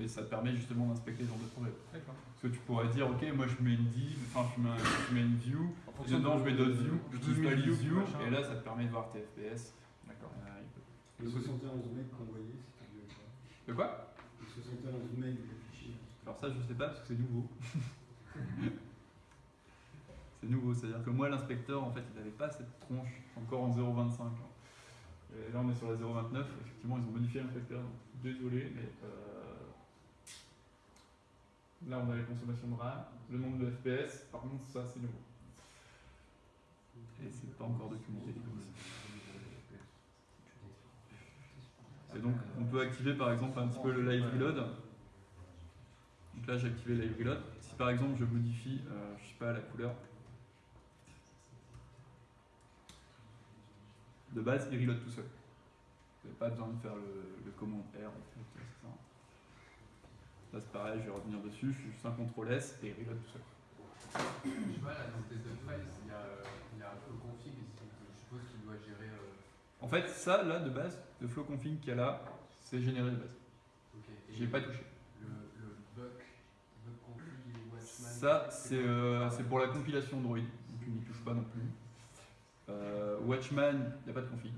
Euh, mais ça te permet justement d'inspecter ce genre de problème. D'accord. Parce que tu pourrais dire, ok, moi je mets une div, enfin je mets, un- je mets une view, et dedans de- je mets d'autres views, je n'utilise pas 2000 les views, machin. et là ça te permet de voir tes FPS. D'accord. Euh, peut- Le 71 mecs qu'envoyé, c'était vieux quoi. De quoi? Le 71 mecs de fichier. Alors ça je sais pas parce que c'est nouveau. [LAUGHS] c'est nouveau, c'est-à-dire que moi l'inspecteur en fait il n'avait pas cette tronche encore en 0.25. hein. Et là on est sur la 0.29, effectivement ils ont modifié l'inspecteur, désolé mais euh, là on a la consommation de RAM, le nombre de FPS, par contre ça c'est nouveau. Et c'est pas encore documenté. Et donc on peut activer par exemple un petit peu le live reload. Donc là j'ai activé live reload. Si par exemple je modifie, euh, je sais pas, la couleur. De base il reload tout seul. Vous n'avez pas besoin de faire le, le commande R en fait. Là c'est pareil, je vais revenir dessus, je fais juste un CTRL S et il reload tout seul. Je sais pas, là, dans tes files, il y a, il y a un peu config, je suppose qu'il doit gérer. euh, En fait ça là de base, le flow config qu'il y a là, c'est généré de base. ok. Et J'y ai pas touché. Le, le buck, buck config et Watchman. Ça, c'est euh, c'est pour la compilation Android, donc tu n'y touches pas non plus. Euh, Watchman, il n'y a pas de config.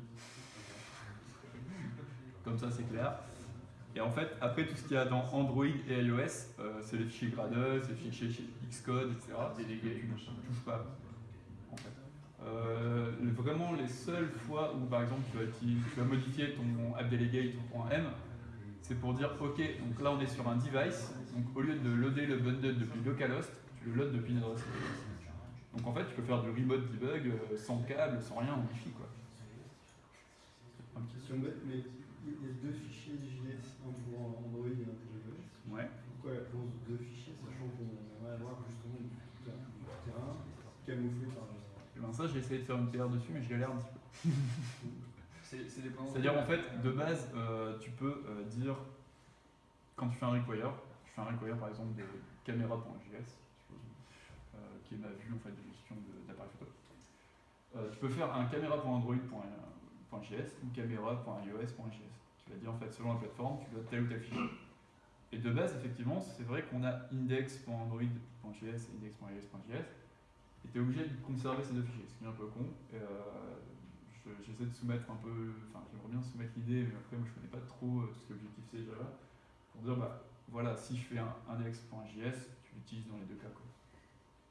Comme ça, c'est clair. Et en fait, après, tout ce qu'il y a dans Android et iOS, euh, c'est les fichiers Gradle, c'est les fichiers Xcode, etc. Délégué, Tu ne touches pas. En fait. Euh, vraiment, les seules fois où, par exemple, tu vas, utiliser- tu vas modifier ton appdelegate.m, c'est pour dire, ok, donc là, on est sur un device, donc au lieu de loader le bundle depuis localhost, tu le loads depuis une adresse. Donc en fait, tu peux faire du remote debug euh, sans câble, sans rien, en Wi-Fi, quoi. Un petit- Question bête, mais il y a deux fichiers JS, un pour Android et un pour iOS. Ouais. Pourquoi la clause deux fichiers, sachant qu'on va avoir justement du terrain, camouflé par. Ben ça, j'ai essayé de faire une PR dessus, mais je galère un petit peu. [LAUGHS] C'est c'est dépendant. C'est-à-dire en fait, de base, euh, tu peux euh, dire, quand tu fais un require, je fais un require par exemple de caméra.js, euh, qui est ma vue en fait de gestion de- d'appareil photo. Euh, tu peux faire un caméra.android.js ou caméra.ios.js. Tu vas dire en fait selon la plateforme, tu dois tel ou tel fichier. Et de base, effectivement, c'est vrai qu'on a index.android.js et index.ios.js. Et tu es obligé de conserver ces deux fichiers, ce qui est un peu con. Euh, je- J'essaie de soumettre un peu, enfin j'aimerais bien soumettre l'idée, mais après moi je connais pas trop euh, ce qui est objectif C et Java, pour dire bah voilà, si je fais un index.js, tu l'utilises dans les deux cas. Quoi.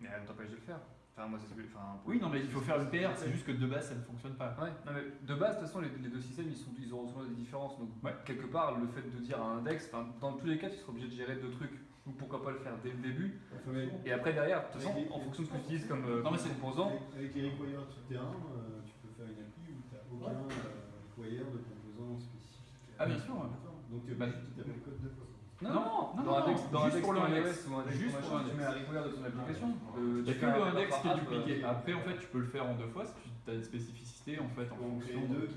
Mais elle ne t'empêche de le faire. Enfin, moi, c'est. Enfin, Oui, non, mais il faut faire une PR, c'est juste que de base ça ne fonctionne pas. Ouais, non, mais de base, de toute façon, les, les deux systèmes, ils, sont, ils auront souvent des différences. Donc, Ouais. quelque part, le fait de dire un index, dans tous les cas, tu seras obligé de gérer deux trucs. Donc, pourquoi pas le faire dès le début Enfin, mais- Et après, derrière, de toute façon, en fonction de ce que tu utilises comme, euh, Non, mais comme c'est- composant, Avec, les requires tout-terrain, euh, tu peux faire une appli où tu n'as aucun euh, require de composants spécifiques. Ah, bien sûr. Donc tu es Bah, obligé de taper le code fois. Non, Non, non, dans non, index, dans juste pour le index. ou index Juste machin, pour tu mets un require de ton application. euh, Il n'y tu fais que un le index qui est dupliqué. euh, Après, en fait, tu peux le faire en deux fois si tu as des spécificités en fait en fonction. deux qui.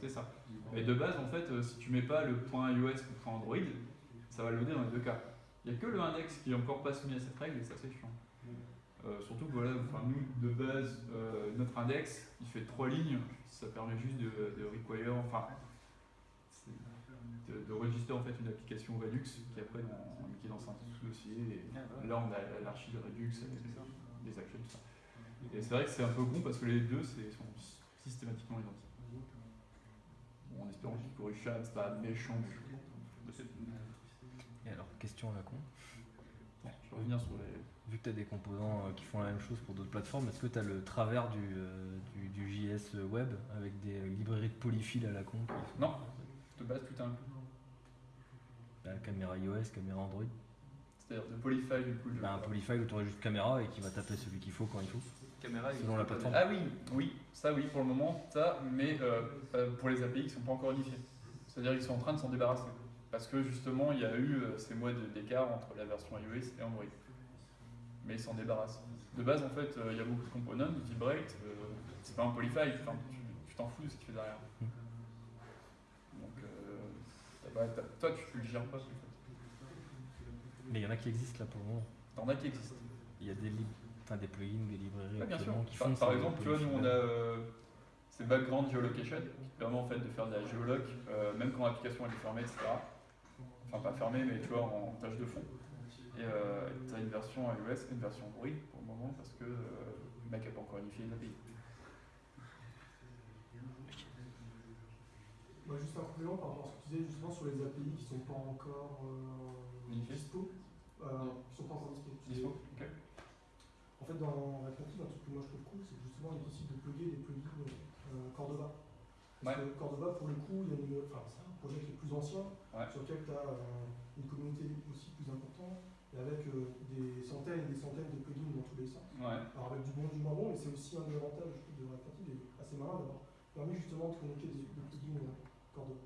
C'est ça. Et de base, en fait, euh, si tu mets pas le point iOS ou point Android, ça va loader dans les deux cas. Il n'y a que le index qui est encore pas soumis à cette règle et ça c'est chiant. Euh, surtout que voilà, enfin, nous de base, euh, notre index il fait trois lignes, ça permet juste de, de require, enfin de, de register en fait une application Redux qui après dans, qui est dans un sous-dossier et Ah, là on a l'archi de Redux avec des actions tout ça. Et c'est vrai que c'est un peu con parce que les deux c'est- sont systématiquement identiques. Bon, en espérant qu'il corrige ça, c'est pas méchant tout. Et alors, question à la con. Bon, je vais revenir sur les. Vu que tu as des composants euh, qui font la même chose pour d'autres plateformes, est-ce que tu as le travers du, euh, du, du JS web avec des librairies de polyfill à la con Non, de base tout inclus. Caméra iOS, caméra Android C'est-à-dire de Polyfile du coup. de- bah, Un polyfile où tu aurais juste caméra et qui va taper celui qu'il faut quand il faut. Caméra, Selon la plateforme. Ah oui, oui, ça oui pour le moment, ça, mais euh, euh, pour les API qui sont pas encore unifiés. C'est-à-dire qu'ils sont en train de s'en débarrasser. Parce que justement, il y a eu euh, ces mois de- d'écart entre la version iOS et Android. Mais ils s'en débarrassent. De base, en fait, il y a beaucoup de components, break, euh, c'est pas un polyfile, tu tu t'en fous de ce qu'il fait derrière. Euh, toi, tu, le gères pas, en fait. Mais il y en a qui existent là pour le moment. T'en as qui existent. Il y a des, enfin, des plugins, des librairies Ouais, bien sûr. actuellement qui Par, font par ces exemple, tu vois, nous on a euh, ces background geolocation qui permet en fait de faire de la géoloc, euh, même quand l'application est fermée, etc. Enfin, pas fermée, mais tu vois, en tâche de fond. Et tu as une version iOS et une version Android pour le moment parce que euh, le mec n'a pas encore unifié les API. Moi, juste un complément par rapport à ce que tu disais justement sur les API qui sont pas encore euh, dispo. Euh, qui sont pas encore dispo. En fait, dans Native, un truc que moi je trouve cool, c'est justement il est possible de plugger des plugins euh, Cordova. Parce que Cordova, pour le coup, il y a une, enfin, c'est un projet qui est plus ancien, Ouais. sur lequel tu as une communauté aussi plus importante, et avec euh, des centaines et des centaines de plugins dans tous les sens. Ouais. Alors avec du bon, du moins bon, et c'est aussi un des avantages de Native, et assez malin d'avoir permis justement de communiquer des, des plugins euh, Cordova.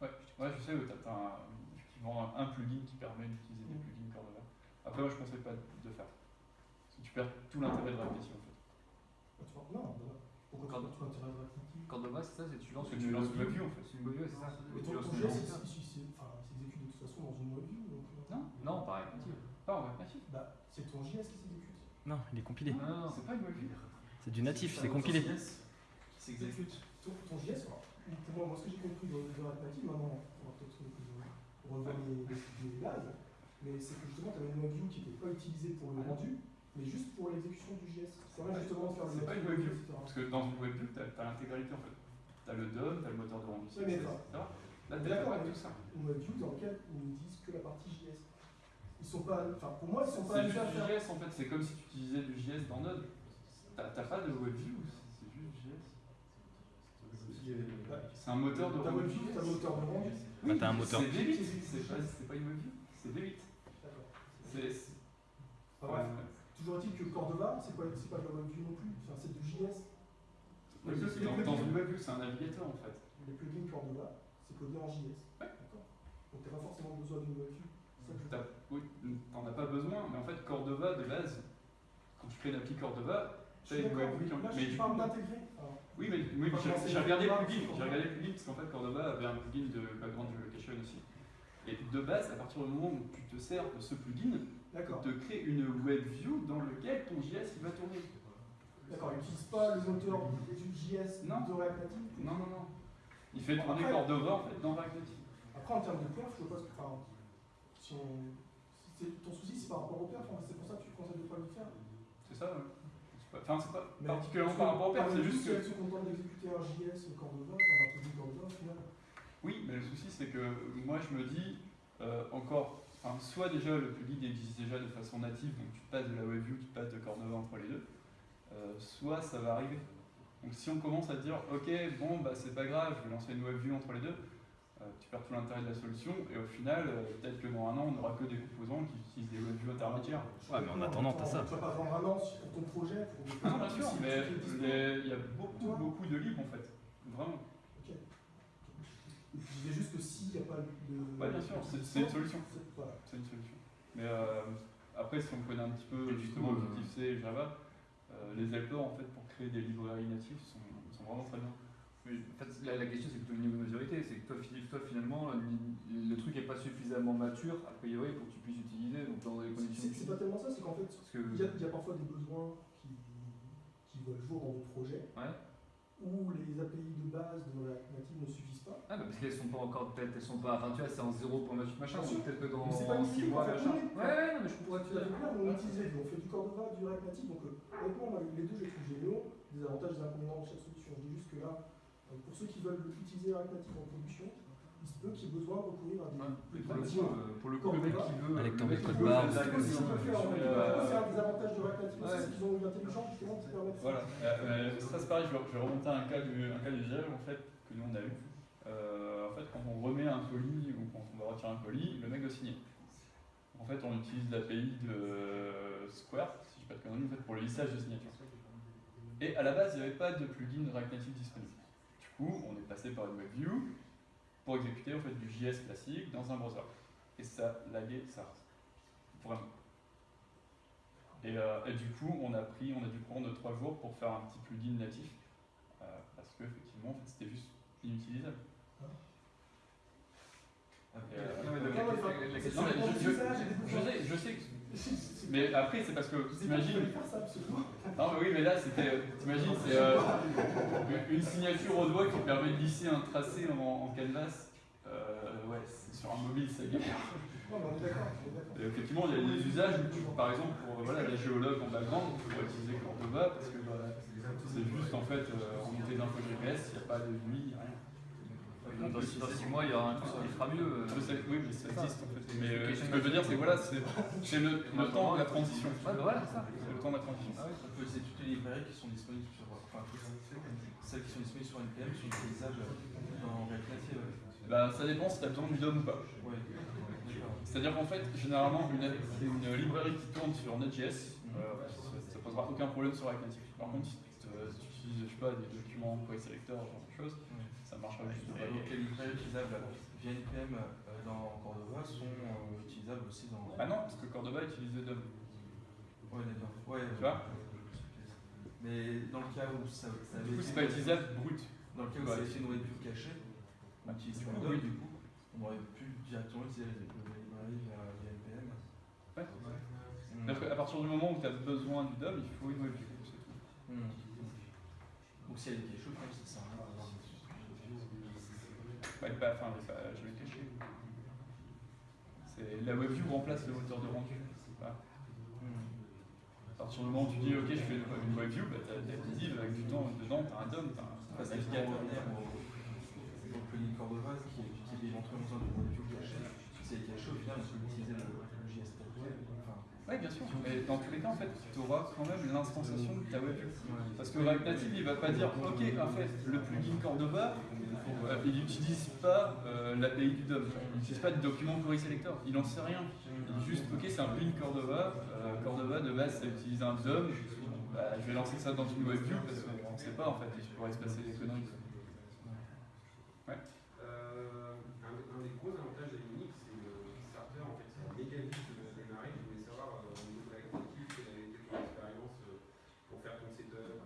Ouais, ouais, je sais, ouais, t'as- t'as un, effectivement un plugin qui permet d'utiliser des Mm. plugins Cordova. Après, moi je conseille pas de faire. Parce que tu perds tout l'intérêt de répétition en fait. Ah, tu vois, non, bah, pourquoi tu Cordova. tu l'intérêt de Cordova, c'est ça, c'est tu lances que tu lances une en fait. C'est une web view, c'est ça. Mais Tu ton, une il- c'est- s'exécute de toute façon dans une WebView. Donc, euh, Non, Non, pareil. pas en Native. Bah, c'est ton JS qui s'exécute. Non, il est compilé. Non, non, C'est pas une web view. C'est du natif, c'est compilé. Qui s'exécute. Ton, ton JS, alors, pour moi, ce que j'ai compris dans React Native, maintenant, on va peut-être revoir les, bases, mais c'est que justement, tu avais une WebView qui n'était pas utilisée pour le rendu, mais juste pour l'exécution du JS. Ça permet justement faire le C'est pas une WebView. Parce que dans une web view, t'as as, l'intégralité en fait. T'as le DOM, t'as le moteur de rendu, mais etc. Là, d'accord, mais tout ça. Une WebView dans laquelle ils ne disent que la partie JS. Ils sont pas, enfin, pour moi, ils sont pas C'est juste du. JS en fait, c'est comme si tu utilisais du JS dans Node. T'as pas de web view, c'est juste JS. C'est un moteur de. WebView, t'as le moteur de rendu. Bah, t'as un moteur. C'est V8, c'est pas, c'est pas une view, c'est V8. D'accord. C'est. bref. Toujours est-il que Cordova, c'est pas, c'est pas de la WebView non plus, enfin, c'est du JS. Oui, c'est dans, une c'est un navigateur en fait. Les plugins Cordova, c'est codé en JS. D'accord. Donc t'as pas forcément besoin d'une WebView. Je- Oui, t'en as pas besoin, mais en fait, Cordova de base, quand tu fais l'appli Cordova, Je t'as une d'accord, web view. mais je du parle coup, d'intégrer. Oui, mais, oui, j'ai regardé le plugin, j'ai regardé le plugin parce qu'en fait Cordova avait un plugin de background relocation aussi. Et de base, à partir du moment où tu te sers de ce plugin, te crée une web view dans lequel ton JS il va tourner. D'accord, il n'utilise pas le moteur du JS Non. de React Native. Non, non, non. Il fait tourner Après- Cordova en fait dans React Native. Après, en termes de perf, je vois pas ce que. Enfin, si on. si ton souci, c'est par rapport au perf, fait, c'est pour ça que tu conseilles de pas le faire. C'est ça, ouais. Enfin, c'est pas Mais particulièrement par rapport au perf, c'est juste si que. elle se contente d'exécuter un JS Cordova, enfin un plugin Cordova, au final. Oui, mais le souci c'est que moi je me dis euh, encore, enfin, soit déjà le plugin existe déjà de façon native, donc tu passes de la WebView, tu passes de Cordova entre les deux, euh, soit ça va arriver. Donc si on commence à dire ok bon bah c'est pas grave, je vais lancer une WebView entre les deux, tu perds tout l'intérêt de la solution et au final euh, peut-être que dans un an on n'aura que des composants qui utilisent des WebViews intermédiaires. Ouais, mais en attendant, t'as ça. Tu vas pas vendre un an pour ton projet. Pour Non bien sûr, mais il y a beaucoup beaucoup de libres en fait, vraiment. Ok. Je disais juste que s'il n'y a pas de. Ouais, bien sûr, c'est- une solution. c'est- une solution. Mais euh, après, si on connaît un petit peu justement euh, Objective-C et Java, euh, les helpers en fait pour créer des librairies natives sont, sont vraiment très bien. En fait, la, la question c'est plutôt le niveau de maturité, c'est que toi, fi- toi, finalement le, le truc n'est pas suffisamment mature a priori pour que tu puisses utiliser donc dans des conditions. C'est pas tellement ça, c'est qu'en fait, que il y, a, il y a parfois des besoins qui, qui veulent jour dans vos projets ouais. où les API de base de React Native ne suffisent pas. Ah bah parce qu'elles sont pas encore peut-être elles sont pas enfin tu vois c'est en zéro pour machin sûr. peut-être que dans Mais c'est pas une 6 critique, mois machin. Ouais ouais non mais je comprends Tu clair, on les. On fait du Cordova, du React Native. Donc, euh, honnêtement, moi, les deux, je les trouve géniaux. Des avantages, des inconvénients de chaque solution. Je dis juste que là, pour ceux qui veulent utiliser React Native en production, il se peut qu'il y ait besoin de recourir à des. Ouais. Pour le coup, euh, pour le coup, le mec qui veut. Avec le ton mec qui veut faire euh, des avantages de React Native aussi, Ouais. c'est qu'ils ont une intelligence justement qui permet de Voilà. Euh, ça c'est pareil, je vais, je vais remonter à un cas, du, un cas d'usage en fait que nous on a eu. Euh, en fait, quand on remet un colis ou quand on va retirer un colis, le mec doit signer. En fait, on utilise l'API de Square, si je ne dis pas de conneries, en fait, pour le lissage de signature. Et à la base, il n'y avait pas de plugin React Native disponible. On est passé par une WebView pour exécuter en fait du JS classique dans un browser. Et ça laguait ça. Vraiment. Et, euh, et du coup, on a pris, on a dû prendre trois jours pour faire un petit plugin natif euh, parce que effectivement, en fait, c'était juste inutilisable. Je- sais, je sais. Mais après, c'est parce que t'imagines. ça. Non, mais oui, mais là, c'était. T'imagines, c'est euh, une- signature au doigt qui permet de lisser un tracé en, en canvas. Euh, ouais, sur un mobile, c'est galère. On on effectivement, il y a des usages où, tu, par exemple, pour voilà, la géologue en background, tu pourrais utiliser Cordova parce que bah, c'est juste en fait euh, remonter d'info GPS, il n'y a pas de nuit, rien. Dans 6 mois, il y aura un truc qui fera mieux. euh. Je sais, oui, mais ça existe en fait. Mais euh, ce que je veux dire, c'est voilà, [LAUGHS] c'est le, le temps de la transition. Ouais, bah voilà, c'est ça. C'est le temps de la transition. On peut utiliser toutes les librairies qui sont disponibles sur. Enfin, celles qui sont disponibles sur NPM sont utilisables dans React Native. Bah, ça dépend si tu as besoin du DOM ou pas. Ouais, d'accord. C'est-à-dire qu'en fait, généralement, une, une librairie qui tourne sur Node.js, euh, ça, ça posera aucun problème sur React Native. Par contre, si tu utilises, je sais pas, des documents query selector, ce genre de choses, ça. Et donc les librairies utilisables via NPM euh, dans Cordova sont euh, utilisables aussi dans. Ah non, parce que Cordova utilise le DOM. Ouais, d'accord. Ouais, Tu vois Mais dans le cas où ça, ça Du coup, c'est pas utilisable brut. Dans le cas où ça avait été une webview cachée, on utilise coup, DOM, du coup, on aurait pu directement utiliser la librairie via, via NPM. Ouais. Parce qu'à partir du moment où tu as besoin du DOM, il faut une webview, c'est tout. Mm. Donc si elle est cachée, ça sert à rien. Bah, est pas, enfin, pas, je l'ai caché. C'est- La webview remplace le moteur de rendu. Mm. À partir du moment où tu dis, ok, je fais une webview, bah, tu as visible avec du temps dedans, tu as un DOM, tu as un navigateur. revenir au, au plugin Cordova, qui, qui est besoin de webview cachée, si c'est caché, au final, on peut utiliser le, le JS Web. Enfin, Oui, bien sûr. Mais dans tous les cas, en fait, tu auras quand même l'instanciation de ta webview. Parce que React Native, il va pas dire, ok, en fait, le plugin Cordova, il n'utilise pas euh, l'API du DOM. Il n'utilise pas de document query selector. Il n'en sait rien. Il dit juste, ok, c'est un plugin Cordova. euh, Cordova, de base, ça utilise un DOM. Bah, je vais lancer ça dans une webview parce qu'on ne sait pas, en fait, il pourrait se passer des conneries. Euh, un, un des gros avantages de Unix, c'est le starter, en fait, c'est méga vite de démarrer. Je voulais savoir, euh, au niveau de la qualité, quelle avait été ton expérience euh, pour faire ton setup,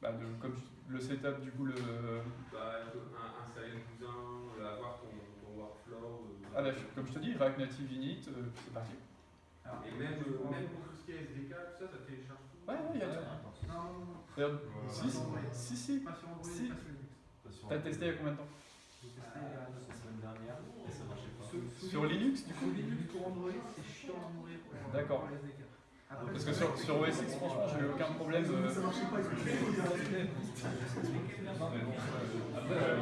bah, de, comme le setup, du coup, le. Bah, un- installer le cousin, euh, avoir ton, ton workflow. euh, Ah bah, comme je te dis, React Native Init, euh, c'est parti. Et même, euh, même pour tout ce qui est SDK, tout ça, ça télécharge tout. Ouais, ouais, il y a tout. Non, non, non. Si, si, si, si. Pas sur Android, Si. pas sur Linux. T'as testé il y a combien de temps J'ai testé La semaine dernière, et ça marchait pas. Sur Linux, du coup Linux pour Android, c'est chiant à mourir pour, D'accord. Parce que sur, sur OS X, franchement, j'ai eu aucun problème. euh, Ça marchait pas, Après, euh,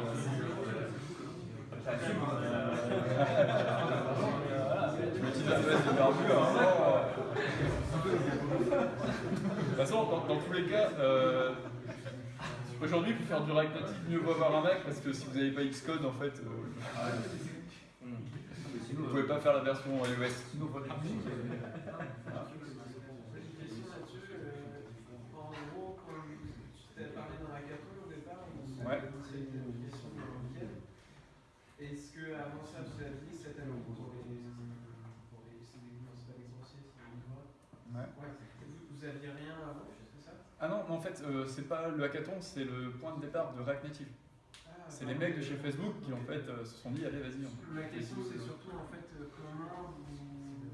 Je me dis la de barbu euh. De toute façon, dans, dans tous les cas, euh, aujourd'hui, pour faire du React mieux vaut avoir un Mac parce que si vous n'avez pas Xcode, en fait, euh, vous pouvez pas faire la version iOS. J'ai une question là-dessus. euh, En gros, quand tu t'es parlé dans la hackathon au départ, on Ouais. c'est une question de Vienne. Ça, vous avez dit cette année pour les. Pour les. C'est c'est pas c'est les livres. Ouais. Ouais. Vous, vous aviez rien avant, c'est ça? Ah non, en fait, euh, c'est pas le hackathon, c'est le point de départ de React Native. Ah, C'est les mecs de chez Facebook qui en fait euh, se sont dit allez vas-y. on- Ma question, c'est surtout en fait euh, comment vous.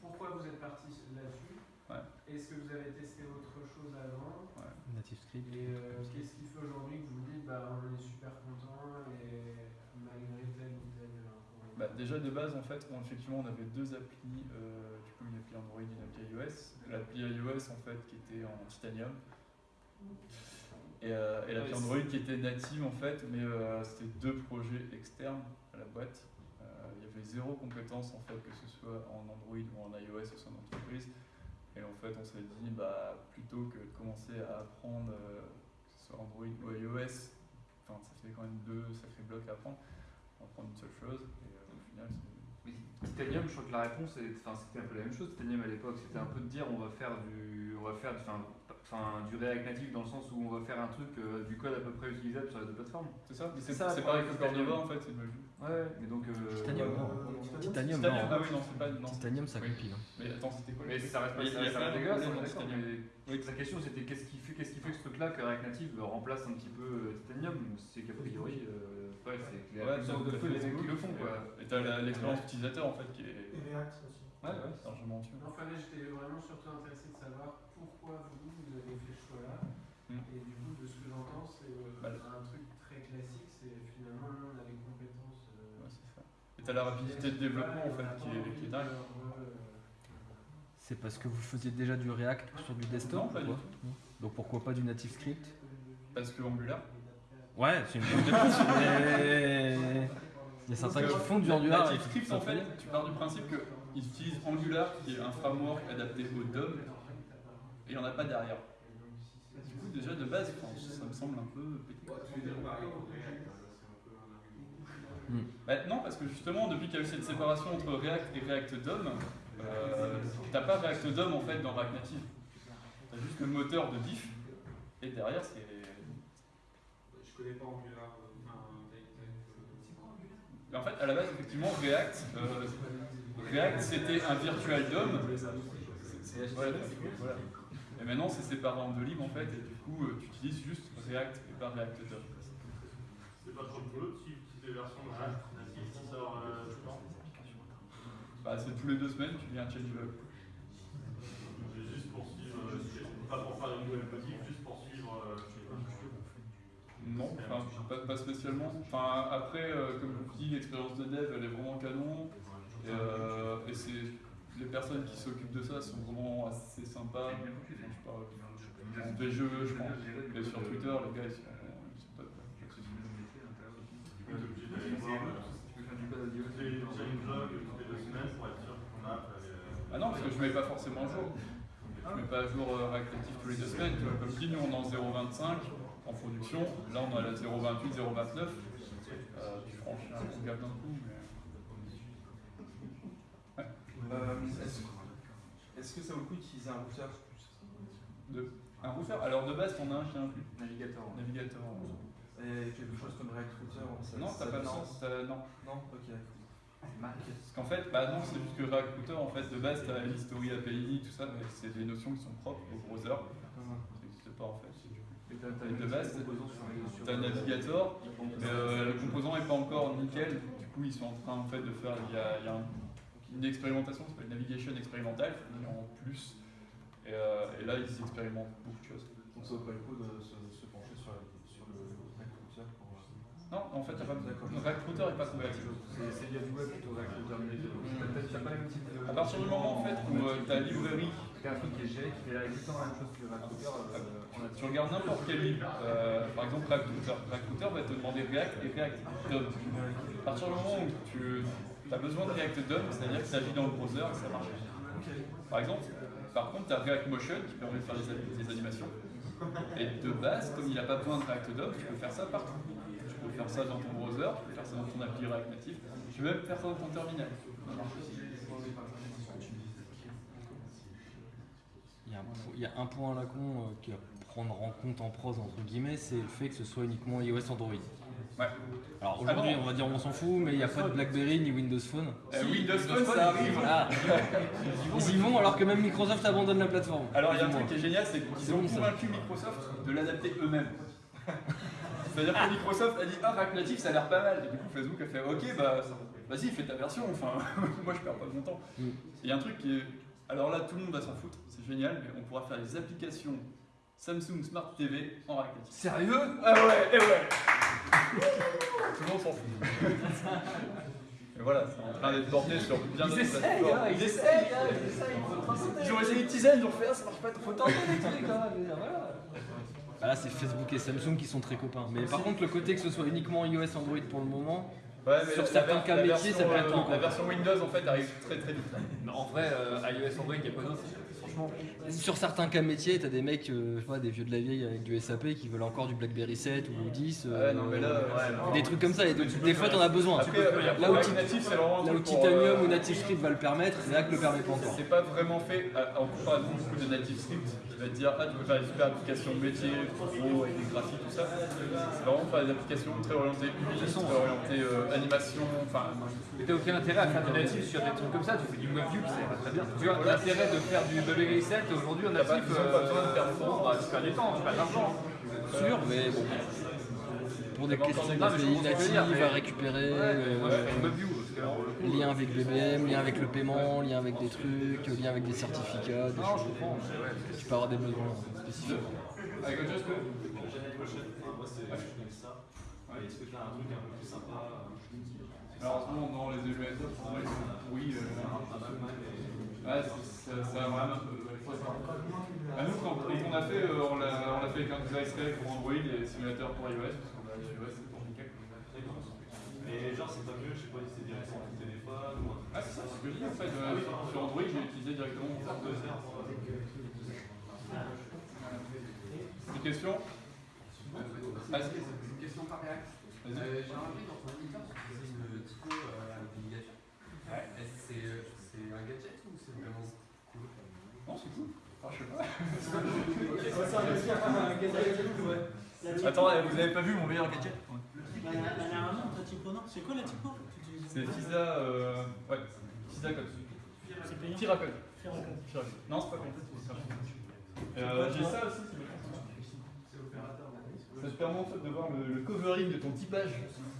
Pourquoi vous êtes parti là-dessus? Ouais. Est-ce que vous avez testé autre chose avant? Native Script. Et euh, qu'est-ce qui fait aujourd'hui que vous vous dites bah on est super content et malgré tel ou tel inconvénient Bah, déjà de base en fait, on, effectivement on avait deux applis, euh, du coup une appli Android et une appli iOS. L'appli iOS en fait qui était en titanium. Et, euh, et l'appli Android qui était native en fait, mais euh, c'était deux projets externes à la boîte. Euh, Il y avait zéro compétence en fait, que ce soit en Android ou en iOS au sein d'entreprise. Et en fait on s'est dit bah plutôt que de commencer à apprendre que ce soit Android ou iOS, enfin ça fait quand même deux sacrés blocs à apprendre, on va prendre une seule chose et final Oui, Titanium, je crois que la réponse, est- enfin, c'était un peu la même chose. Titanium à l'époque, c'était un peu de dire on va faire du, on va faire, du- enfin, enfin, du React Native dans le sens où on va faire un truc, euh, du code à peu près utilisable sur les deux plateformes. C'est ça, mais C'est ça, c'est le pareil que Cordova en fait, c'est le même. Ouais, mais donc. euh, Titanium, non. Titanium, Titanium, non. ah oui, non, c'est pas. Non, c'est- Titanium, ça oui. compile. hein. Mais attends, c'était quoi Mais ça reste pas, dégueulasse, Titanium. mais la question c'était qu'est-ce qui fait, qu'est-ce qui fait que ce truc-là, que React Native remplace un petit peu euh, Titanium C'est qu'a priori, euh, ouais, c'est que les Ouais, de t'as qui le font quoi. Et t'as la- l'expérience utilisateur en fait qui est Et React aussi. Ouais, ouais. largement dessus. Enfin là j'étais vraiment surtout intéressé de savoir pourquoi vous, vous avez fait ce choix-là. Hmm. Et du coup, de ce que j'entends, c'est euh, Bah, un truc très classique, c'est finalement nous, on a les compétences. euh, Ouais, c'est ça. Et t'as la rapidité de développement en fait qui est, qui est dingue. C'est parce que vous faisiez déjà du React sur du desktop Non, pas ou du quoi Non. Donc pourquoi pas du Native Script? Parce que Angular. Ouais, c'est une bonne réponse, [LAUGHS] mais il y a certains qui font du Angular. et Native qui Script font en fait, tu pars du principe qu'ils utilisent Angular qui est un framework adapté au DOM et il n'y en a pas derrière. Du coup, déjà de base, ça me semble un peu. Bah, non, parce que justement, depuis qu'il y a eu cette séparation entre React et React DOM, euh, t'as pas React DOM en fait dans React Native. T'as juste le moteur de diff et derrière c'est. Connais pas Angular, euh, euh, En fait, à la base, effectivement, React, euh, React c'était un virtual DOM. Voilà. Et maintenant, c'est séparé en deux libres en fait, et du coup, tu utilises juste React et pas React DOM. C'est pas trop cool si si les versions de React Native qui sort tout le temps. Bah, c'est tous les deux semaines, tu lis un changelog. Mais Juste pour suivre, euh, c'est pas pour faire une nouvelle modif, juste pour suivre. euh, je sais pas. Non, enfin, pas, pas spécialement. Enfin, après, euh, comme je vous dis, l'expérience de dev, elle est vraiment canon. Et, euh, et c'est les personnes qui s'occupent de ça sont vraiment assez sympas. Enfin, je font des jeux, je pense. Et sur Twitter, les gars, ils sont, ils sont top. euh. Ah non, parce que je mets pas forcément à jour. Je mets pas à jour euh, tous les deux semaines. Tu vois, Comme je dis, nous on est en 0.25 en production. Là on est à la 0.28, 0.29. Euh, tu franchis un gros gap d'un coup. Mais... Euh, Est-ce que ça vaut le coup d'utiliser un routeur? De... Un routeur? Alors de base, t'en as un est inclus. Navigateur. Navigateur. et quelque chose comme React Router ça- Non, ça- t'as pas de sens. Non. Non, ok. Parce qu'en fait, bah non, c'est juste que React Router, en fait, de base, t'as l'history API, tout ça, mais c'est des notions qui sont propres au browser. Ça n'existe pas en fait. De base, sur- T'as un navigateur, mais euh, le composant n'est pas encore nickel. Du coup, ils sont en train en fait de faire. Il y a, il une expérimentation, ça s'appelle navigation expérimentale, en plus. Et, euh, et là, ils expérimentent beaucoup de choses. Donc ça le se pencher sur, la- sur le recruteur pour. euh, Non, en fait, il n'y a pas le recruteur n'est pas compatible. C'est du web plutôt Recruiter Navigator. T'as pas de. À partir du moment en fait où euh, ta librairie, T'as un truc qui est géré, qui fait exactement la même chose que Recruiter. euh, on a tu regardes n'importe quel livre, euh, par exemple Recruiter va te demander React et React DOM. À partir du moment où tu as besoin de React DOM, c'est-à-dire que ça vit dans le browser et ça marche. Par exemple, par contre, tu as React Motion qui permet de faire des animations. Et de base, comme il n'a pas besoin de React DOM, tu peux faire ça partout. Tu peux faire ça dans ton browser, tu peux faire ça dans ton appli React Native, tu peux même faire ça dans ton terminal. Il y, a un, po- il y a un point à la con euh, qui à prendre en compte en prose entre guillemets, c'est le fait que ce soit uniquement iOS Android. Ouais. Alors aujourd'hui, Ah bon on va dire on s'en fout, mais il n'y a pas de BlackBerry ni Windows Phone. Euh, Windows Phone, ça arrive. Ah. Ils y vont alors que même Microsoft abandonne la plateforme. Alors il y a un truc qui est génial, c'est qu'ils ont bon, convaincu Microsoft de l'adapter eux-mêmes. [LAUGHS] C'est-à-dire que Microsoft a dit ah React Native ça a l'air pas mal. Et du coup Facebook a fait ok bah vas-y fais ta version, enfin [LAUGHS] moi je perds pas mon temps. Mm. Et il y a un truc qui est. Alors là tout le monde va s'en foutre, c'est génial, mais on pourra faire les applications Samsung Smart TV en React Native. Sérieux? Ah ouais, et ouais [LAUGHS] Tout le monde s'en fout. [LAUGHS] Et voilà, c'est en train d'être porté sur bien Ils d'autres essayent, plateformes. hein, ils essayent, hein, ils essayent, il faut tenter. Ils ont essayé de teaser, ils ont fait ah, ça marche pas trop. Faut tenter des trucs, hein, voilà. Bah là, c'est Facebook et Samsung qui sont très copains. Mais par contre, le côté que ce soit uniquement iOS Android pour le moment, Ouais, mais Sur certains cas métiers, ça peut être euh. La version Windows en fait arrive très très vite. Non, en vrai, euh, iOS Android, il n'y a pas d'autre. Franchement, sur certains cas métiers, t'as des mecs, euh, je sais pas, des vieux de la vieille avec du SAP qui veulent encore du BlackBerry 7 ou 10. euh, Ouais, non, mais là, ouais, des trucs comme ça. Et donc, des fois, t'en as besoin. Après, euh, Là où, Native, un là où Titanium euh, ou NativeScript va le permettre, React le permet pas encore. C'est pas vraiment fait en comparaison beaucoup de Native Script qui va te dire ah tu peux faire des super applications métier, pro avec des graphiques tout ça. C'est vraiment faire des applications très orientées UI, très orientées euh, animation, enfin mais t'as aucun intérêt à faire du natif sur des trucs comme ça, tu fais du WebView qui ça très bien. Tu vois, l'intérêt de faire du BlackBerry 7 aujourd'hui pas- natif, ils ont pas besoin de performance. bah, tu perds du temps, tu perds de l'argent. Sûr, mais bon. Pour des Ça questions dire, natives mais- à récupérer, euh, lien avec BBM, lien avec le paiement, lien avec des trucs, lien avec des certificats, des choses. Tu peux avoir des besoins spécifiques. avec autre chose que L'année prochaine, moi c'est ça. Est-ce que tu as un truc un peu plus sympa euh, Alors en ce moment dans les EGS, oui, euh, ouais, ça, ça a vraiment. À nous, quand, quand on a fait, euh, on l'a fait avec un device Tech pour Android et simulateur pour iOS, parce qu'on a iOS c'est pour nickel. Mais genre, c'est pas mieux, je sais pas si c'est directement sur le téléphone ou un truc Ah, c'est ça, c'est ce que je dis en fait. euh, sur Android, j'ai utilisé directement mon. Des questions Vas-y. Une question par. Vas-y. Euh, J'ai remarqué dans ton éditeur, tu faisais une typo avec des ligatures. Est-ce que c'est c'est un gadget ou c'est vraiment Non, c'est cool. Ah, je sais pas. [LAUGHS] Attends, eh, vous avez pas vu mon meilleur gadget? Dernièrement, typo, non C'est quoi la typo? C'est Fisa. Euh... Ouais, Fisa Code. C'est payant. Firacode. Non, c'est pas payant. Euh, J'ai ça aussi, C'est opérateur ça te permet en fait de voir le, le covering de ton typage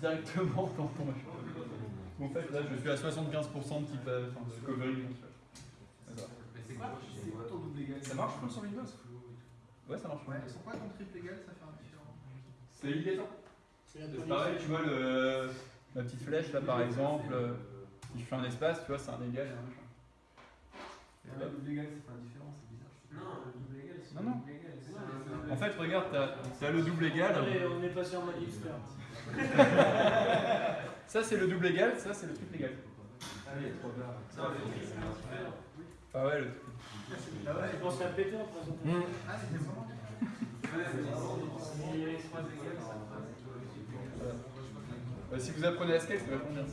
directement dans ton [LAUGHS] machin. En fait, là, je suis à 75% de typage, enfin, de covering. Quoi, c'est quoi ton double égal Ça marche comme sur Windows Ouais, ça marche. Ouais, sur quoi ton triple égal ça fait un différent C'est illégal. C'est pareil, tu vois le, ma petite flèche là par exemple, si je fais un espace, tu vois, c'est un égal et un machin. Le double égal c'est pas différent, c'est bizarre. Non, le double égal c'est Non, non. double égal. En fait, regarde, t'as as le double égal. On est passé en mode expert. Ça, c'est le double égal, ça, c'est le triple égal. Allez, trop bien. Ça va, Ah ouais, le Ah ouais, je pense à péter en présentation. Ah, c'était vraiment Ouais, ça si vous apprenez à skate, c'est vachement bien.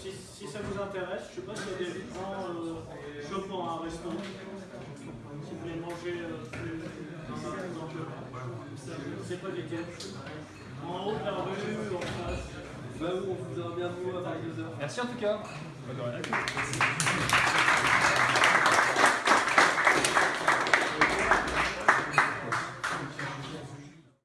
Si, si ça vous intéresse, je sais pas s'il y a des gens euh, pour un resto. Si vous voulez manger euh, dans un le- C'est pas lesquels. En haut de la rue, en face. Bah oui, on vous a bien vu à 22h. Merci en tout cas. Merci.